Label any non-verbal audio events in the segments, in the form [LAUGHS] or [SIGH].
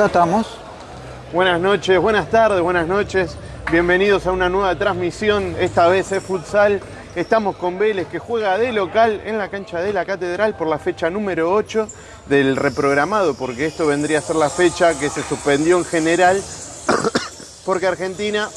Ya estamos. Buenas noches, buenas tardes, buenas noches. Bienvenidos a una nueva transmisión, esta vez es futsal. Estamos con Vélez que juega de local en la cancha de la Catedral por la fecha número 8 del reprogramado, porque esto vendría a ser la fecha que se suspendió en general, [COUGHS] porque Argentina,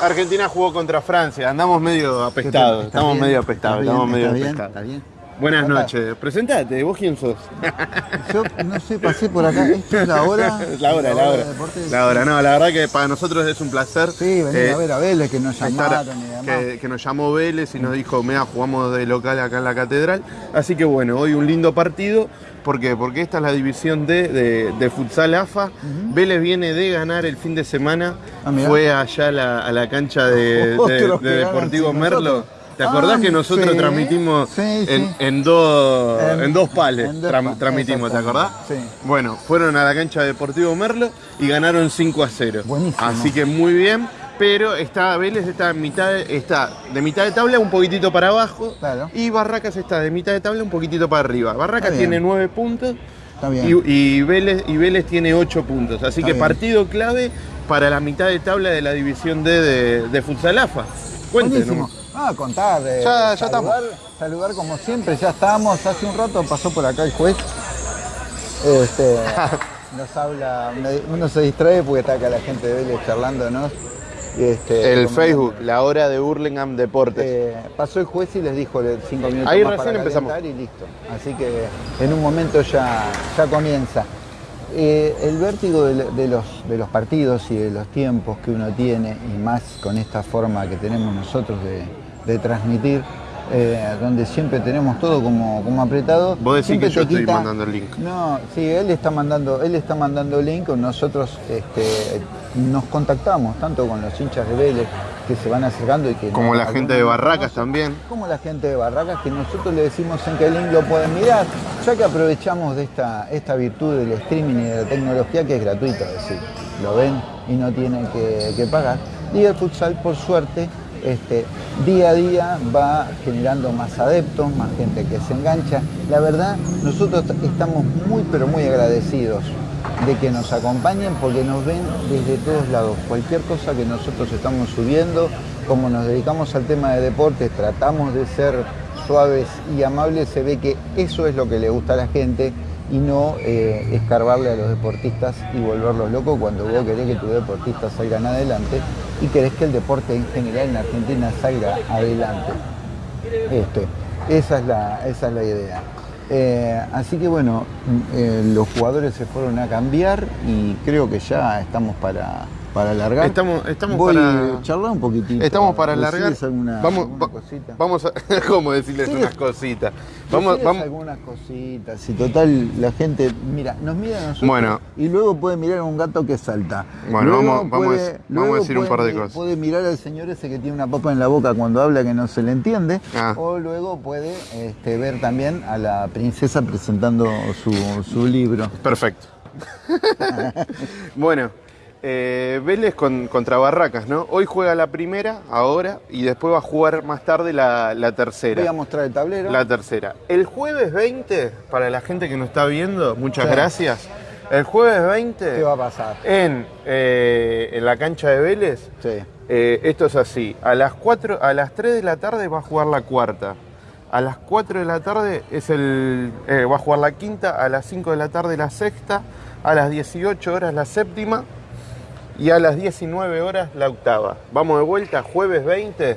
Argentina jugó contra Francia. Andamos medio apestados, ¿Está estamos bien? medio apestados, ¿Está estamos medio apestados. ¿Está bien? Buenas noches, presentate, ¿vos quién sos? [LAUGHS] Yo no sé, pasé por acá. Esto es la [LAUGHS] hora. La hora, la hora. de. La hora, no, la verdad que para nosotros es un placer. Sí, venir eh, a ver a Vélez que nos llamaron y demás. que, que nos llamó Vélez y nos dijo, mira, jugamos de local acá en la catedral. Así que bueno, hoy un lindo partido. ¿Por qué? Porque esta es la división D de, de futsal AFA. Vélez viene de ganar el fin de semana. Ah. Fue allá a la, a la cancha de, [LAUGHS] de- Deportivo Merlo. nosotros. ¿Te acordás Ah, que nosotros sí, transmitimos sí, en, sí. en dos, En- en dos pales? en dos transmitimos, ¿te acordás? sí. Bueno, fueron a la cancha de Deportivo Merlo y ganaron 5 a 0. Buenísimo. Así que muy bien, pero está Vélez está en mitad de, está de mitad de tabla un poquitito para abajo Claro. y Barracas está de mitad de tabla un poquitito para arriba. Barracas tiene 9 puntos Está bien. y, y Vélez, y Vélez tiene 8 puntos. Así Está que bien. partido clave para la mitad de tabla de la división D de, de Futsal AFA. Cuéntenos. Ah, contar. eh, Ya- ya saludar, Saludar como siempre, ya estábamos. Hace un rato pasó por acá el juez. Este, [LAUGHS] nos habla, uno se distrae porque está acá la gente de Vélez charlándonos. Este, El. Facebook, la hora de Burlingame Deportes. Eh, pasó el juez y les dijo cinco minutos Ahí más recién para empezamos. y listo. Así que en un momento ya, ya comienza. Eh, el vértigo de, de los, de los partidos y de los tiempos que uno tiene, y más con esta forma que tenemos nosotros de, de transmitir, eh, donde siempre tenemos todo como, como apretado. Vos decís siempre que yo estoy mandando el link. No, sí, él está mandando, él está mandando link, nosotros este, nos contactamos tanto con los hinchas de Vélez que se van acercando y que Como la gente de no Barracas también. como la gente de Barracas que nosotros le decimos en qué link lo pueden mirar, ya que aprovechamos de esta, esta virtud del streaming y de la tecnología que es gratuita, es decir, lo ven y no tienen que, que pagar. Y el futsal, por suerte, este, día a día va generando más adeptos, más gente que se engancha. La verdad, nosotros estamos muy, pero muy agradecidos de que nos acompañen porque nos ven desde todos lados. Cualquier cosa que nosotros estamos subiendo, como nos dedicamos al tema de deportes, tratamos de ser suaves y amables, se ve que eso es lo que le gusta a la gente y no eh, escarbarle a los deportistas y volverlos locos cuando vos querés que tus deportistas salgan adelante y querés que el deporte en general en Argentina salga adelante. Este, esa, es la, esa es la idea. Eh, así que bueno, eh, los jugadores se fueron a cambiar y creo que ya estamos para, para alargar. Estamos- estamos Voy para- charlar un poquitito. Estamos para ¿Decís alargar. Alguna, vamos, alguna va- cosita? vamos a. [LAUGHS] ¿Cómo decirles unas cositas? Vamos, vamos. algunas cositas. Y total, la gente, mira, nos mira a nosotros Bueno. y luego puede mirar a un gato que salta. Bueno, Luego vamos- vamos a puede- decir un par de cosas. Puede mirar al señor ese que tiene una papa en la boca cuando habla que no se le entiende. Ah. O luego puede este, ver también a la princesa presentando su, su libro. Perfecto. [LAUGHS] bueno, eh, Vélez con- contra Barracas, ¿no? Hoy juega la primera, ahora, y después va a jugar más tarde la, la tercera. Voy a mostrar el tablero. La tercera. El jueves 20, para la gente que nos está viendo, muchas Sí. gracias. El jueves 20, ¿Qué va a pasar? en, eh, en la cancha de Vélez, Sí. eh, esto es así. A las 4, a las 3 de la tarde va a jugar la cuarta. A las 4 de la tarde es el, va a jugar la quinta. A las 5 de la tarde la sexta. A las 18 horas la séptima. Y a las 19 horas la octava. Vamos de vuelta, jueves 20.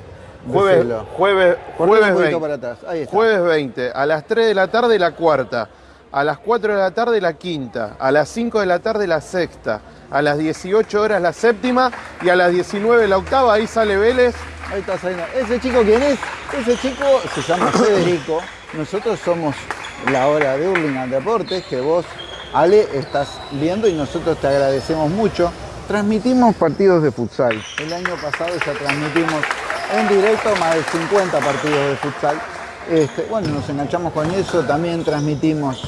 Jueves, jueves, jueves un poquito 20. para atrás. Ahí está. Jueves 20. A las 3 de la tarde la cuarta. A las 4 de la tarde la quinta. A las 5 de la tarde la sexta. A las 18 horas la séptima. Y a las 19 la octava. Ahí sale Vélez. Ahí está saliendo. ¿Ese chico quién es? Ese chico se llama Federico. Nosotros somos la hora de Hurlingham Deportes, que vos, Ale, estás viendo y nosotros te agradecemos mucho. Transmitimos partidos de futsal. El año pasado ya transmitimos en directo más de 50 partidos de futsal. Este, bueno, nos enganchamos con eso. También transmitimos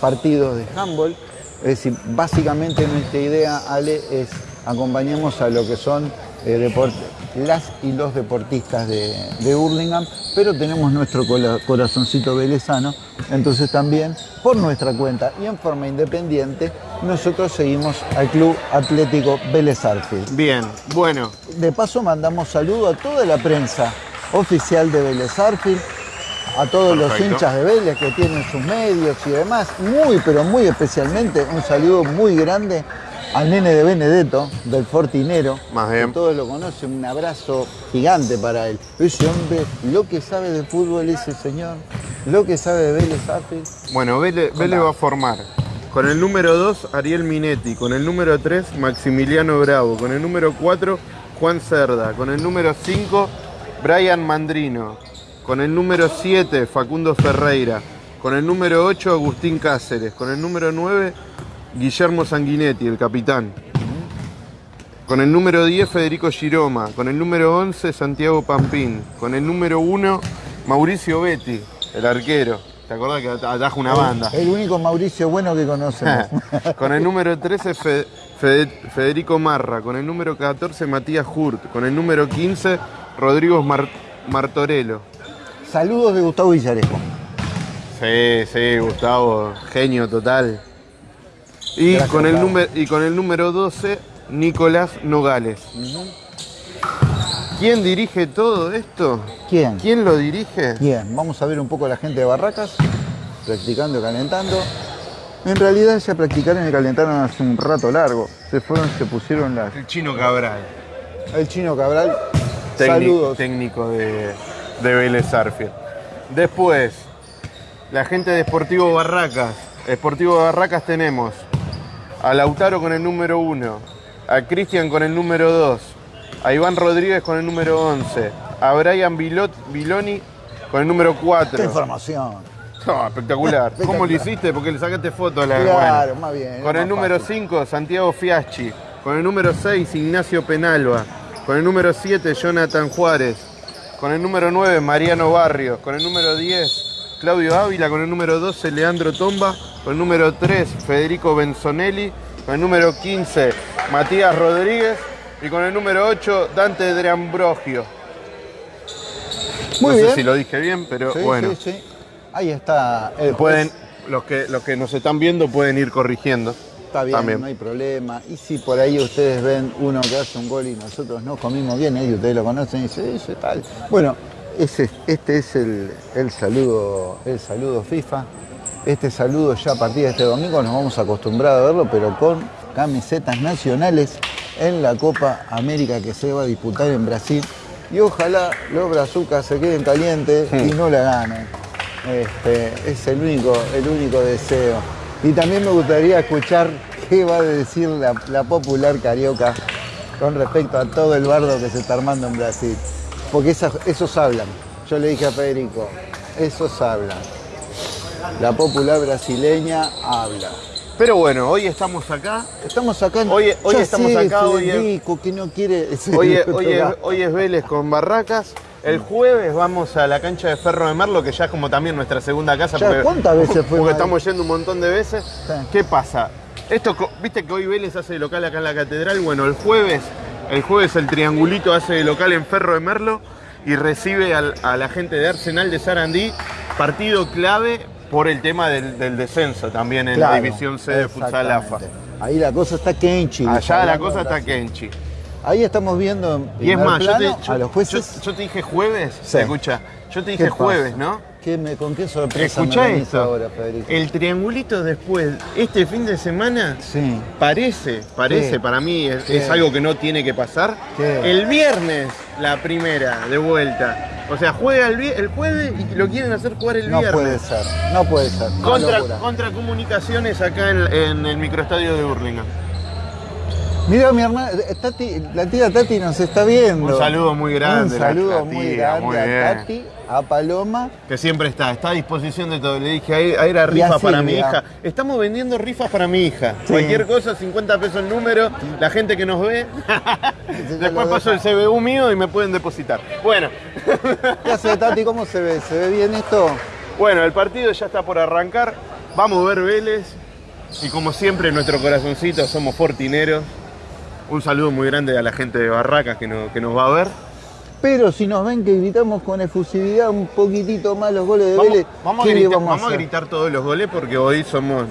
partidos de handball. Es decir, básicamente nuestra idea, Ale, es acompañemos a lo que son eh, deportes las y los deportistas de, de Hurlingham, pero tenemos nuestro corazoncito velezano, entonces también por nuestra cuenta y en forma independiente, nosotros seguimos al Club Atlético Vélez Arfield. Bien, bueno, De paso mandamos saludo a toda la prensa oficial de Vélez Arfield, a todos los hinchas de Vélez que tienen sus medios y demás, muy pero muy especialmente un saludo muy grande al nene de Benedetto, del Fortinero, Más bien. que todos lo conocen, un abrazo gigante para él. Ese hombre, lo que sabe de fútbol ese señor, lo que sabe de Vélez Arfield, bueno, Vélez, Vélez va a formar. Con el número 2 Ariel Minetti, con el número 3 Maximiliano Bravo, con el número 4 Juan Cerda, con el número 5 Brian Mandrino, con el número 7 Facundo Ferreira, con el número 8 Agustín Cáceres, con el número 9 Guillermo Sanguinetti, el capitán. Con el número 10 Federico Giroma, con el número 11 Santiago Pampín, con el número 1 Mauricio Betti, el arquero. ¿Te acordás que at- ataja una banda? el único Mauricio bueno que conocemos. [LAUGHS] con el número 13 Fe- Fe- Federico Marra, con el número 14 Matías Hurt, con el número 15 Rodrigo Mar- Martorello. Saludos de Gustavo Villarejo. Sí, sí, Gustavo, genio total. Y Gracias, con, el número, y con el número 12 Nicolás Nogales. ¿Quién dirige todo esto? ¿Quién? ¿Quién lo dirige? Bien, vamos a ver un poco a la gente de Barracas, practicando y calentando. En realidad ya practicaron y calentaron hace un rato largo. Se fueron, se pusieron las... El chino Cabral, El chino Cabral, técnico, saludos. técnico de, de Vélez Arfield. Después, la gente de Sportivo Barracas. Sportivo Barracas tenemos a Lautaro con el número 1, a Cristian con el número 2, a Iván Rodríguez con el número 11, a Brian Vilot, Viloni con el número ¡Qué 4. información! No, espectacular. [LAUGHS] ¿Cómo lo hiciste? Porque le sacaste foto a la Claro, bueno. más bien. Con el número fácil. 5, Santiago Fiaschi. Con el número 6, Ignacio Penalba. Con el número 7, Jonathan Juárez. Con el número 9, Mariano Barrios. Con el número 10, Claudio Ávila. Con el número 12, Leandro Tomba. Con el número 3, Federico Benzonelli. Con el número 15, Matías Rodríguez. Y con el número 8, Dante de Ambrogio. Muy no bien. sé si lo dije bien, pero Sí, bueno. sí, sí. Ahí está. el Pueden, juez. los que, los que nos están viendo pueden ir corrigiendo. Está bien, También. no hay problema. Y si por ahí ustedes ven uno que hace un gol y nosotros no comimos bien, y ustedes lo conocen y dicen, eso tal. Bueno, ese, este es el, el saludo, el saludo FIFA. Este saludo ya a partir de este domingo nos vamos a acostumbrar a verlo, pero con camisetas nacionales en la Copa América que se va a disputar en Brasil. Y ojalá los brazucas se queden calientes y no la ganen. Este, es el único, el único deseo. Y también me gustaría escuchar qué va a decir la, la popular carioca con respecto a todo el bardo que se está armando en Brasil. Porque esas- esos hablan. Yo le dije a Federico, esos hablan. La popular brasileña habla. Pero bueno, hoy estamos acá. Estamos acá. en- Hoy- hoy estamos sé, acá, hoy es- que no quiere. Hoy es, [LAUGHS] hoy es- hoy es Vélez con Barracas. El jueves vamos a la cancha de Ferro de Merlo, que ya es como también nuestra segunda casa. Ya, ¿cuántas veces fue, Porque estamos yendo un montón de veces. Sí. ¿Qué pasa? Esto, viste que hoy Vélez hace local acá en la catedral. Bueno, el jueves, el jueves el triangulito hace de local en Ferro de Merlo y recibe al- a la gente de Arsenal de Sarandí. Partido clave por el tema del, del descenso también en la división C de Futsal AFA. Ahí la cosa está Kenchi. Allá la cosa está. Kenchi. Ahí estamos viendo en Y es más, yo te, yo- a los jueces. yo- yo te dije jueves, Sí. escucha, yo te ¿Qué dije jueves, ¿no? ¿Qué me, ¿Con qué sorpresa me esto. ahora, Federico? El triangulito después, este fin de semana, Sí. parece, parece, ¿Qué? para mí es, algo que no tiene que pasar. ¿Qué? El viernes, la primera, de vuelta. O sea, juega el, el jueves y lo quieren hacer jugar el No viernes. puede ser, no puede ser. Contra, comunicaciones acá en, en el microestadio de Burlingame. Mira, mi hermana, eh, Tati, la tía Tati nos está viendo. Un saludo muy grande, Un saludo la muy grande muy a. Tati, a Paloma. Que siempre está, está a disposición de todo. Le dije, ahí, ahí era rifa para mi hija. Estamos vendiendo rifas para mi hija. Sí. Cualquier cosa, 50 pesos el número. La gente que nos ve. Después paso el. CBU mío y me pueden depositar. Bueno, [LAUGHS] ¿Qué hace Tati? ¿Cómo se ve? ¿Se ve bien esto? bueno, el partido ya está por arrancar. Vamos a ver Vélez. Y como siempre, en nuestro corazoncito somos fortineros. Un saludo muy grande a la gente de Barracas que, que nos va a ver. Pero si nos ven que gritamos con efusividad un poquitito más los goles de Vélez, vamos, a gritar, vamos, a, gritar todos los goles porque hoy somos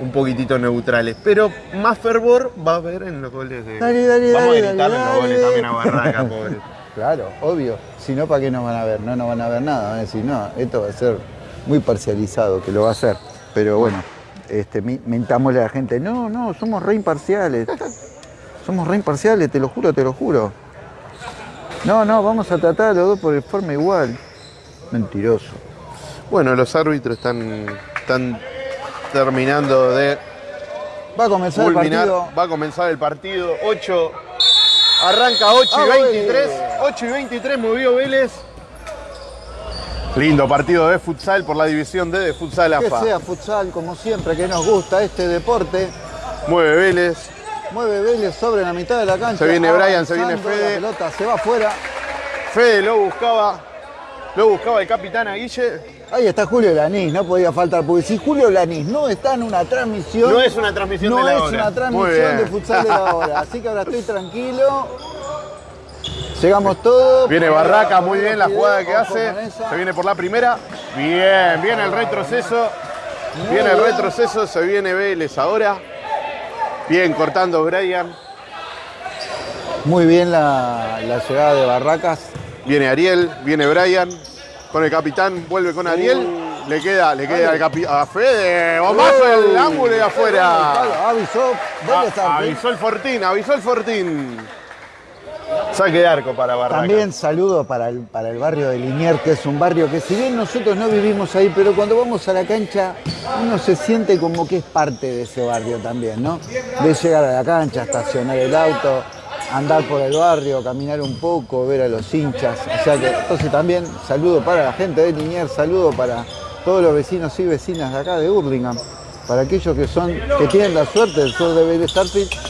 un poquitito neutrales. Pero más fervor va a haber en los goles de. Dale, dale, vamos a gritar en los goles también a Barracas, [LAUGHS] pobre. Claro, obvio. Si no, ¿para qué nos van a ver? No nos van a ver nada. Van a decir, no, esto va a ser muy parcializado, que lo va a hacer. Pero bueno, este, mentámosle a la gente, no, no, somos re imparciales. Somos re imparciales, te lo juro, te lo juro. No, no, vamos a tratar a los dos por forma igual. Mentiroso. Bueno, los árbitros están, están terminando de Va a comenzar el partido. Va a comenzar el partido. 8. Arranca 8 y 23. Ah, 8 y 23 movió Vélez. Lindo partido de futsal por la división D de futsal AFA. Que sea futsal como siempre, que nos gusta este deporte. Mueve Vélez. Mueve Vélez sobre la mitad de la cancha. Se viene Brian, se viene Fede. La pelota se va afuera. Fede lo buscaba. Lo buscaba el capitán Aguille. Ahí está Julio Lanís, no podía faltar, porque si Julio Lanís no está en una transmisión. No es una transmisión de la. No es una transmisión de futsal de la [LAUGHS] hora. Así que ahora estoy tranquilo. Llegamos todos. Viene Barraca, muy bien la jugada que hace. Se viene por la primera. Bien, viene el retroceso. Viene el retroceso, se viene Vélez ahora. Bien, cortando Brian. Muy bien la, llegada de Barracas. Viene Ariel, viene Brian. Con el capitán, vuelve con Ariel. Uh. Le queda, le queda a Fede. Bombazo el ángulo de afuera. Avisó, ah, avisó el Fortín, avisó el Fortín. Saque de arco para Barracas. También saludo para el, para el barrio de Liniers, que es un barrio que si bien nosotros no vivimos ahí, pero cuando vamos a la cancha uno se siente como que es parte de ese barrio también, ¿no? De llegar a la cancha, estacionar el auto, andar por el barrio, caminar un poco, ver a los hinchas. O sea que entonces también saludo para la gente de Liniers, saludo para todos los vecinos y vecinas de acá de Hurlingham para aquellos que son, que tienen la suerte del sur de Vélez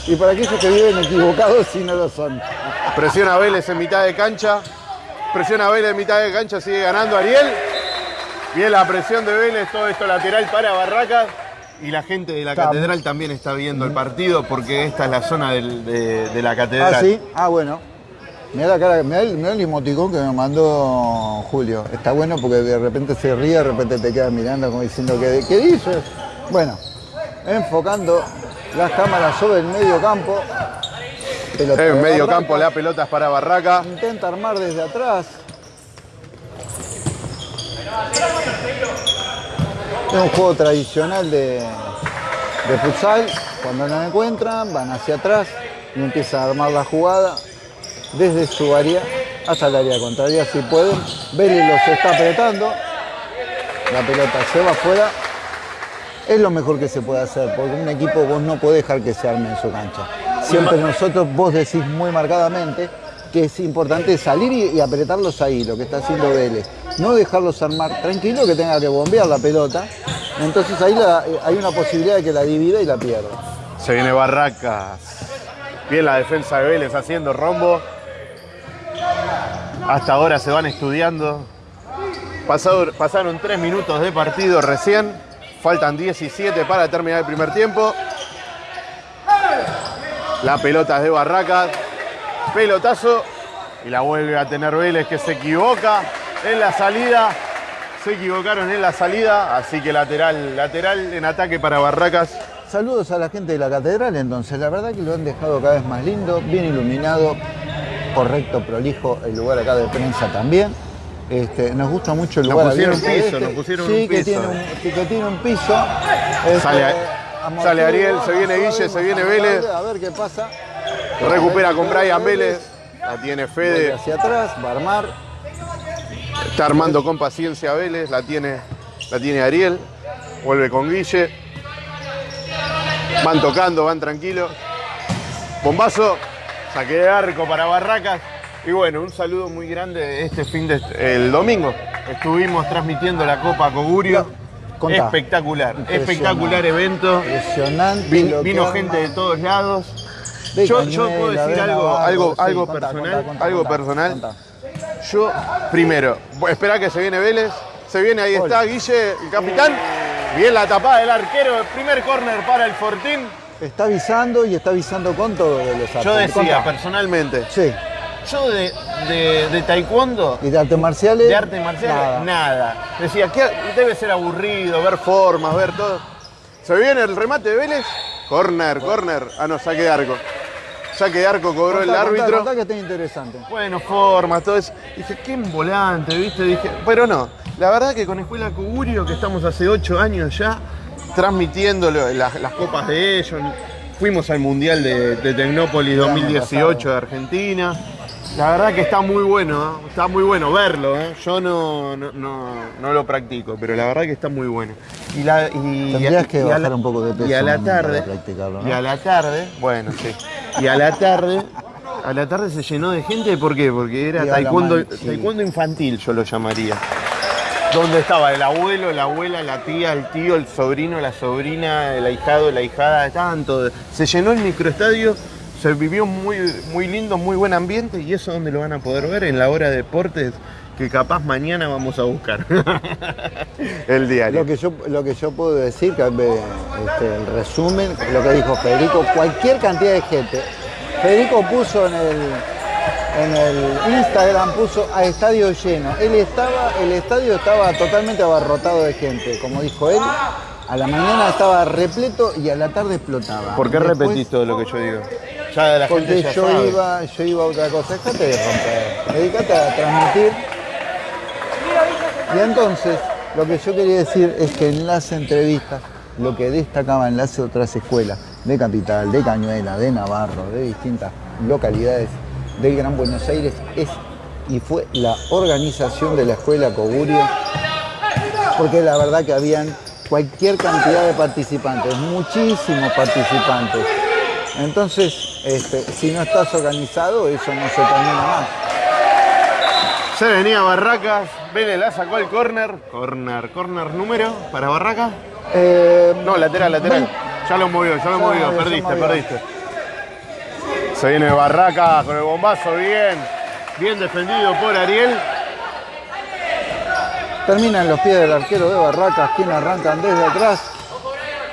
y para aquellos que viven equivocados [LAUGHS] si no lo son. Presiona Vélez en mitad de cancha. Presiona Vélez en mitad de cancha, sigue ganando Ariel. Bien la presión de Vélez, todo esto lateral para Barracas. Y la gente de la catedral también está viendo el partido porque esta es la zona de, la catedral. Ah, sí, ah, bueno. Mira la cara, mira el, el emoticón que me mandó Julio. Está bueno porque de repente se ríe, de repente te queda mirando como diciendo, ¿qué, qué dices? Bueno, enfocando las cámaras sobre el medio campo. en medio campo la pelota es para Barraca. Intenta armar desde atrás. Es un juego tradicional de, de futsal. Cuando no encuentran, van hacia atrás y empiezan a armar la jugada desde su área hasta el área contraria si pueden. Vélez los está apretando. La pelota se va afuera es lo mejor que se puede hacer, porque un equipo vos no podés dejar que se arme en su cancha. Siempre nosotros, vos decís muy marcadamente que es importante salir y, apretarlos ahí, lo que está haciendo Vélez. No dejarlos armar tranquilo, que tenga que bombear la pelota. Entonces ahí hay una posibilidad de que la divida y la pierda. Se viene Barracas. Bien la defensa de Vélez haciendo rombo. Hasta ahora se van estudiando. pasaron tres minutos de partido recién. Faltan 17 para terminar el primer tiempo. La pelota es de Barracas. Pelotazo. Y la vuelve a tener Vélez que se equivoca en la salida. Se equivocaron en la salida. Así que lateral, lateral en ataque para Barracas. Saludos a la gente de la catedral entonces. La verdad que lo han dejado cada vez más lindo, bien iluminado. Correcto, prolijo el lugar acá de prensa también. Este, nos gusta mucho el lugar. Nos pusieron un piso, este. nos pusieron sí, un piso. Que tiene un, que tiene un piso. Este, sale, Ariel, se viene Guille, se viene Vélez. A ver qué pasa. Recupera con Brian Vélez. La tiene Fede. Hacia atrás, va a armar. Está armando con paciencia Vélez, la tiene, la tiene Ariel. Vuelve con Guille. Van tocando, van tranquilos. Bombazo. Saque de arco para Barracas. Y bueno, un saludo muy grande este fin de el domingo. Estuvimos transmitiendo la Copa Cogurio. Espectacular, espectacular evento. Impresionante. vino gente de todos lados. yo, puedo decir algo, algo, algo personal, algo personal. Yo, primero, espera que se viene Vélez. Se viene, ahí está Guille, el capitán. Bien la tapada del arquero, primer córner para el Fortín. Está avisando y está avisando con todo los Yo decía, personalmente, Sí. Yo de, de- de taekwondo, ¿Y de artes marciales? de arte marcial, Nada. nada. Decía, que debe ser aburrido, ver formas, ver todo. ¿Se viene el remate de Vélez? Corner, corner. Ah, no, saque de arco. Saque de arco cobró el Contá, contá, árbitro. contá que está interesante. Bueno, formas, todo eso. Dije, qué volante, ¿viste? Dije, pero no. La verdad que con Escuela Cugurio, que estamos hace ocho años ya, transmitiendo las, las copas de ellos. Fuimos al Mundial de, de Tecnópolis El año 2018 pasado. de Argentina. La verdad que está muy bueno, ¿eh? está muy bueno verlo. ¿eh? Yo no, no, no- no lo practico, pero la verdad que está muy bueno. Y la, y, Tendrías que y a bajar la- un poco de peso Y a la tarde, y a la tarde, bueno, sí. Y a la tarde, a la tarde se llenó de gente, ¿por qué? Porque era taekwondo, man- sí. taekwondo infantil, yo lo llamaría. Donde estaba el abuelo, la abuela, la tía, el tío, el sobrino, la sobrina, el ahijado, la ahijada, estaban todos. Se llenó el microestadio, se vivió muy, muy lindo, muy buen ambiente y eso donde lo van a poder ver en la hora de deportes que capaz mañana vamos a buscar. [LAUGHS] el diario. Lo que yo, lo que yo puedo decir, que eh, este, el resumen, lo que dijo Federico, cualquier cantidad de gente. Federico puso en el, en el Instagram, puso a estadio lleno. Él estaba, el estadio estaba totalmente abarrotado de gente, como dijo él. A la mañana estaba repleto y a la tarde explotaba. ¿Por qué Después- repetís todo lo que yo digo? Ya la gente Porque ya yo sabe. iba, yo iba a otra cosa. Dejate de romper. Dedicate a transmitir. Y entonces, lo que yo quería decir es que en las entrevistas, lo que destacaba en las otras escuelas, de Capital, de Cañuela, de Navarro, de distintas localidades del Gran Buenos Aires, es y fue la organización de la escuela Cogurio, porque la verdad que habían cualquier cantidad de participantes, muchísimos participantes. Entonces, este, si no estás organizado, eso no se termina más. Se venía Barracas, Vélez la sacó al córner. Córner, córner número para Barracas. Eh, No, lateral, lateral. ven- Ya lo movió, ya lo movió. Perdiste, movió. perdiste. Se viene Barracas con el bombazo, bien. Bien defendido por Ariel. Termina en los pies del arquero de Barracas, quien arrancan desde atrás,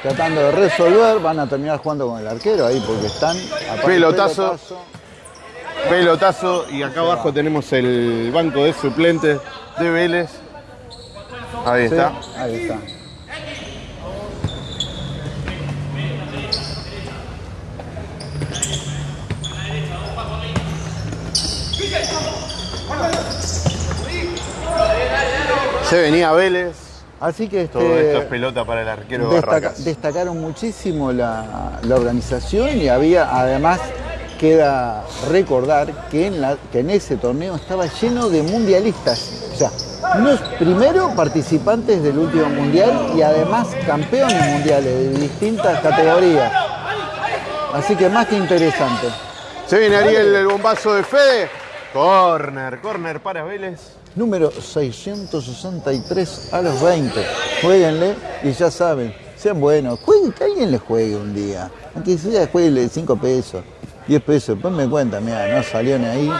tratando de resolver. Van a terminar jugando con el arquero ahí porque están. Pelotazo. Pelotazo y acá abajo tenemos el banco de suplentes de Vélez. Ahí Sí, está. ahí está. Se venía Vélez. Así que este, Todo esto es pelota para el arquero de destaca- Barracas. destacaron muchísimo la, la organización y había además queda recordar que en, la- que en ese torneo estaba lleno de mundialistas. O sea, unos primero participantes del último mundial y además campeones mundiales de distintas categorías. Así que más que interesante. Se viene Ariel, el bombazo de Fede. Corner, corner para Vélez. Número 663 a los 20. Jueguenle y ya saben, sean buenos. Jueguen, que alguien les juegue un día. Aunque sea jueguele 5 pesos, 10 pesos. Después me cuentan, mira, no salió ni ahí.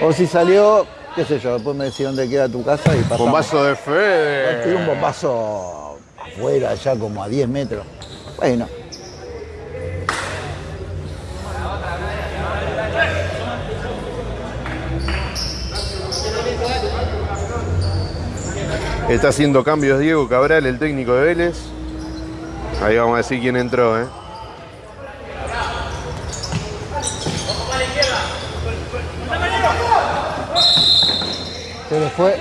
O si salió, qué sé yo, después me decís dónde queda tu casa y pasamos. Bombazo de Tiré Fede. un bombazo afuera, ya como a 10 metros. Bueno, Está haciendo cambios Diego Cabral, el técnico de Vélez. Ahí vamos a decir quién entró, ¿eh? se le fue.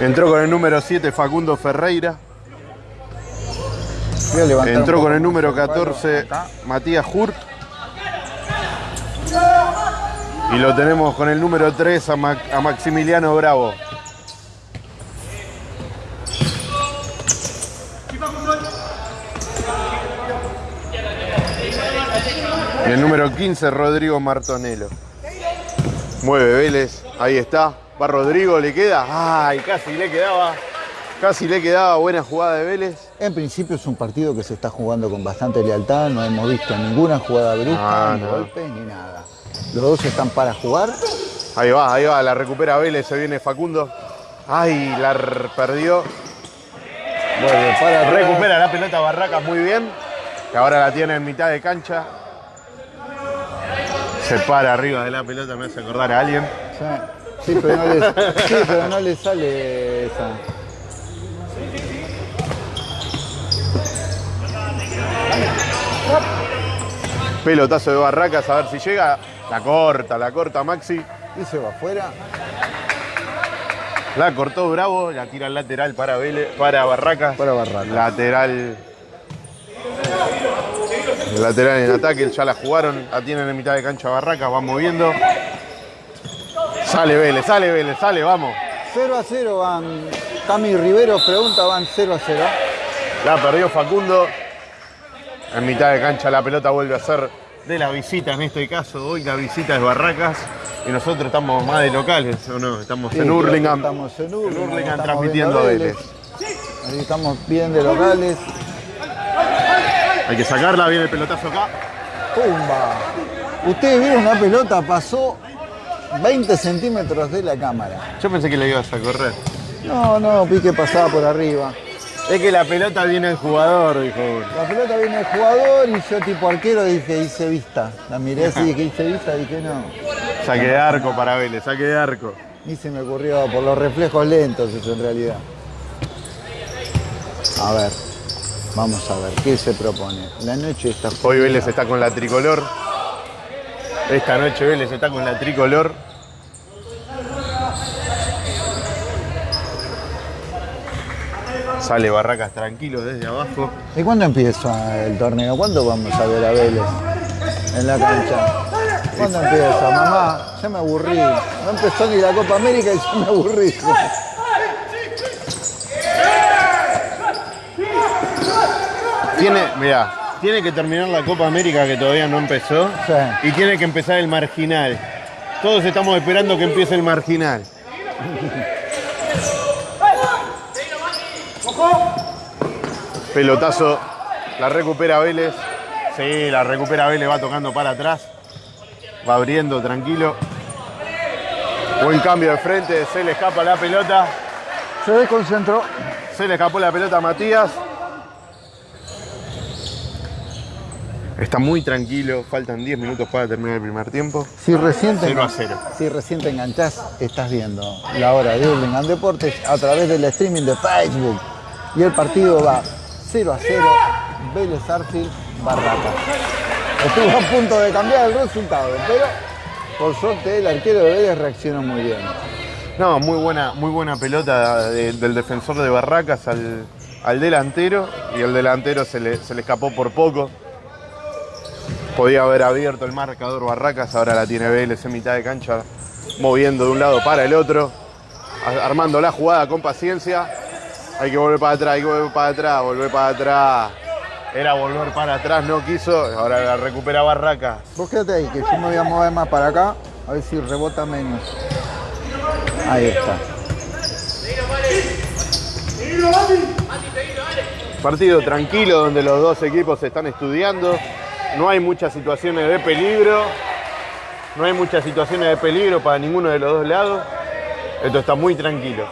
Entró con el número 7 Facundo Ferreira. Entró con el número cuadro 14 acá. Matías Hurt. Y lo tenemos con el número 3 a, Ma- a Maximiliano Bravo. Y el número 15 Rodrigo Martonelo. Mueve Vélez, ahí está. Va Rodrigo, le queda. Ay, casi le quedaba. Casi le quedaba buena jugada de Vélez. En principio es un partido que se está jugando con bastante lealtad, no hemos visto ninguna jugada brusca, Ah, ni no. golpes, ni nada. Los dos están para jugar. Ahí va, ahí va, la recupera Vélez, se viene Facundo. Ay, la perdió. Vuelve para. Recupera la pelota Barracas muy bien. que ahora la tiene en mitad de cancha. Se para arriba de la pelota, me hace acordar a alguien. Sí, sí, pero, no le, sí, pero no le sale esa. Pelotazo de Barracas, a ver si llega. La corta, la corta Maxi. Y se va afuera. La cortó Bravo, la tira al lateral para Vélez, para Barracas. Para Barracas. Lateral. Lateral en ataque, ya la jugaron, la tienen en mitad de cancha Barracas, van moviendo. Sale Vélez, sale Vélez, sale, vamos. 0 a 0 van. Cami Rivero pregunta, van 0 a 0. La perdió Facundo. En mitad de cancha la pelota vuelve a ser de la visita en este caso. Hoy la visita es Barracas y nosotros estamos más de locales, ¿o no? Estamos Sí, en Hurlingham. Estamos en Hurlingham. Transmitiendo a Vélez. Ahí estamos bien de locales. Hay que sacarla, viene el pelotazo acá. ¡Pumba! Ustedes vieron la pelota, pasó 20 centímetros de la cámara. Yo pensé que le ibas a correr. No, no, vi que pasaba por arriba. Es que la pelota viene el jugador, dijo uno. La pelota viene el jugador y yo tipo arquero dije, hice vista. La miré así, dije, hice vista, dije, no. Saque de arco para Vélez, saque de arco. Ni se me ocurrió por los reflejos lentos eso en realidad. A ver, vamos a ver, ¿qué se propone? La noche está Hoy Vélez está con la tricolor. Esta noche Vélez está con la tricolor. Sale Barracas tranquilo desde abajo. ¿Y cuándo empieza el torneo? ¿Cuándo vamos a ver a Vélez en la cancha? ¿Cuándo empieza, mamá? Ya me aburrí. No empezó ni la Copa América y ya me aburrí. Tiene, [LAUGHS] mira, tiene que terminar la Copa América que todavía no empezó. Sí. Y tiene que empezar el marginal. Todos estamos esperando que empiece el marginal. [LAUGHS] Pelotazo, la recupera Vélez. Sí, la recupera Vélez, va tocando para atrás. Va abriendo tranquilo. Buen cambio de frente, se le escapa la pelota. Se desconcentró. Se le escapó la pelota a Matías. Está muy tranquilo, faltan 10 minutos para terminar el primer tiempo. Si recién, te, 0 a 0. si recién te enganchás, estás viendo la hora de Hurlingham Deportes a través del streaming de Facebook. Y el partido va 0 a 0, Vélez Arfield, Barracas. Estuvo a punto de cambiar el resultado, pero por suerte el arquero de Vélez reaccionó muy bien. No, muy buena, muy buena pelota de- del defensor de Barracas al, al delantero y el delantero se le, se le escapó por poco. Podía haber abierto el marcador Barracas, ahora la tiene Vélez en mitad de cancha, moviendo de un lado para el otro, armando la jugada con paciencia. Hay que volver para atrás, hay que volver para atrás, volver para atrás. Era volver para atrás, no quiso, ahora la recupera Barracas. Vos quédate ahí, que yo me voy a mover más para acá, a ver si rebota menos. Ahí está. Partido tranquilo donde los dos equipos se están estudiando. No hay muchas situaciones de peligro. No hay muchas situaciones de peligro para ninguno de los dos lados. Esto está muy tranquilo.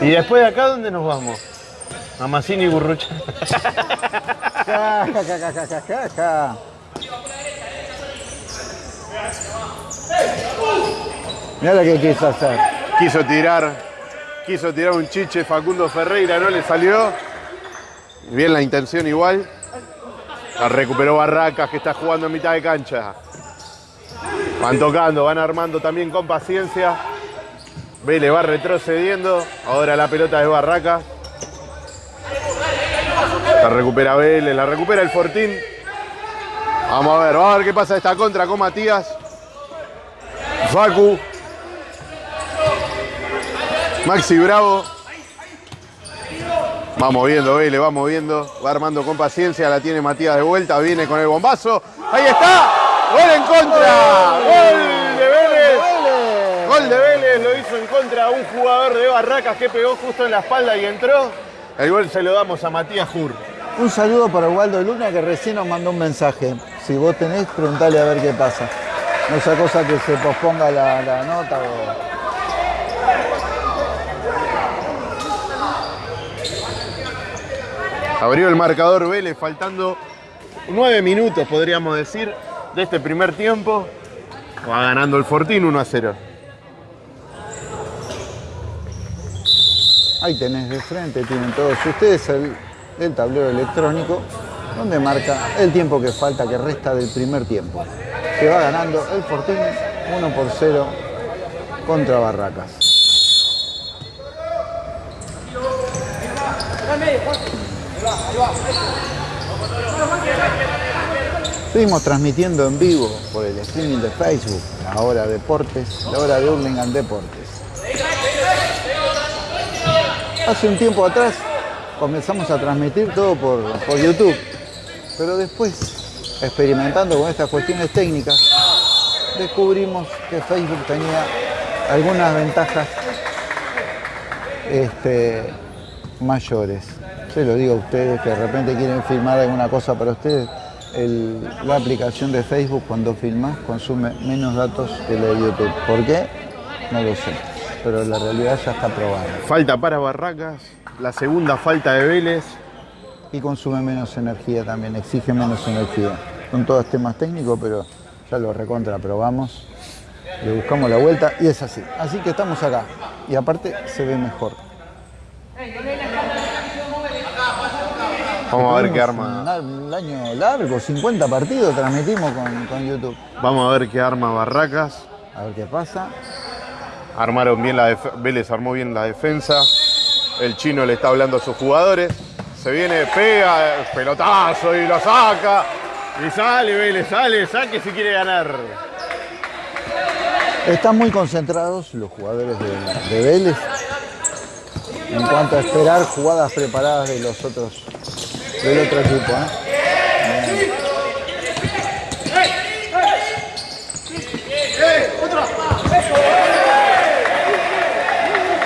Y después de acá, ¿dónde nos vamos? A Massini y Burrucha. Mirá lo que quiso hacer. Quiso tirar, quiso tirar un chiche Facundo Ferreira, no le salió. Bien la intención igual. La recuperó Barracas que está jugando en mitad de cancha. Van tocando, van armando también con paciencia. Vélez va retrocediendo. Ahora la pelota de Barracas. La recupera Vélez, la recupera el Fortín. Vamos a ver, vamos a ver qué pasa esta contra con Matías. Facu. Maxi Bravo. Va moviendo Vélez, va moviendo, va armando con paciencia, la tiene Matías de vuelta, viene con el bombazo. ¡Ahí está! ¡Gol en contra! ¡Gol de Vélez! Gol de Vélez, lo hizo en contra un jugador de Barracas que pegó justo en la espalda y entró. El gol se lo damos a Matías Jur. Un saludo para Waldo Luna que recién nos mandó un mensaje. Si vos tenés, preguntale a ver qué pasa. No sea cosa que se posponga la, nota o... Abrió el marcador Vélez faltando nueve minutos, podríamos decir, de este primer tiempo. Va ganando el Fortín 1 a 0. Ahí tenés de frente, tienen todos ustedes el, el tablero electrónico donde marca el tiempo que falta, que resta del primer tiempo. Que va ganando el Fortín 1 por 0 contra Barracas. Seguimos transmitiendo en vivo por el streaming de Facebook, la hora deportes, la hora de Hurlingham Deportes. Hace un tiempo atrás comenzamos a transmitir todo por, por YouTube, pero después, experimentando con estas cuestiones técnicas, descubrimos que Facebook tenía algunas ventajas este, mayores. Se lo digo a ustedes que de repente quieren filmar alguna cosa para ustedes. el- la aplicación de Facebook cuando filmas consume menos datos que la de YouTube. ¿Por qué? No lo sé. Pero la realidad ya está probada. Falta para Barracas, la segunda falta de Vélez. Y consume menos energía también, exige menos energía. Son todos temas técnicos, pero ya lo recontra probamos. Le buscamos la vuelta y es así. Así que estamos acá. Y aparte se ve mejor. Vamos a ver qué arma. Un, año largo, 50 partidos transmitimos con, con YouTube. Vamos a ver qué arma Barracas. A ver qué pasa. Armaron bien la Vélez armó bien la defensa. El chino le está hablando a sus jugadores. Se viene, pega, pelotazo y lo saca. Y sale Vélez, sale, saque si quiere ganar. Están muy concentrados los jugadores de, de Vélez en cuanto a esperar jugadas preparadas de los otros del otro equipo. ¿eh?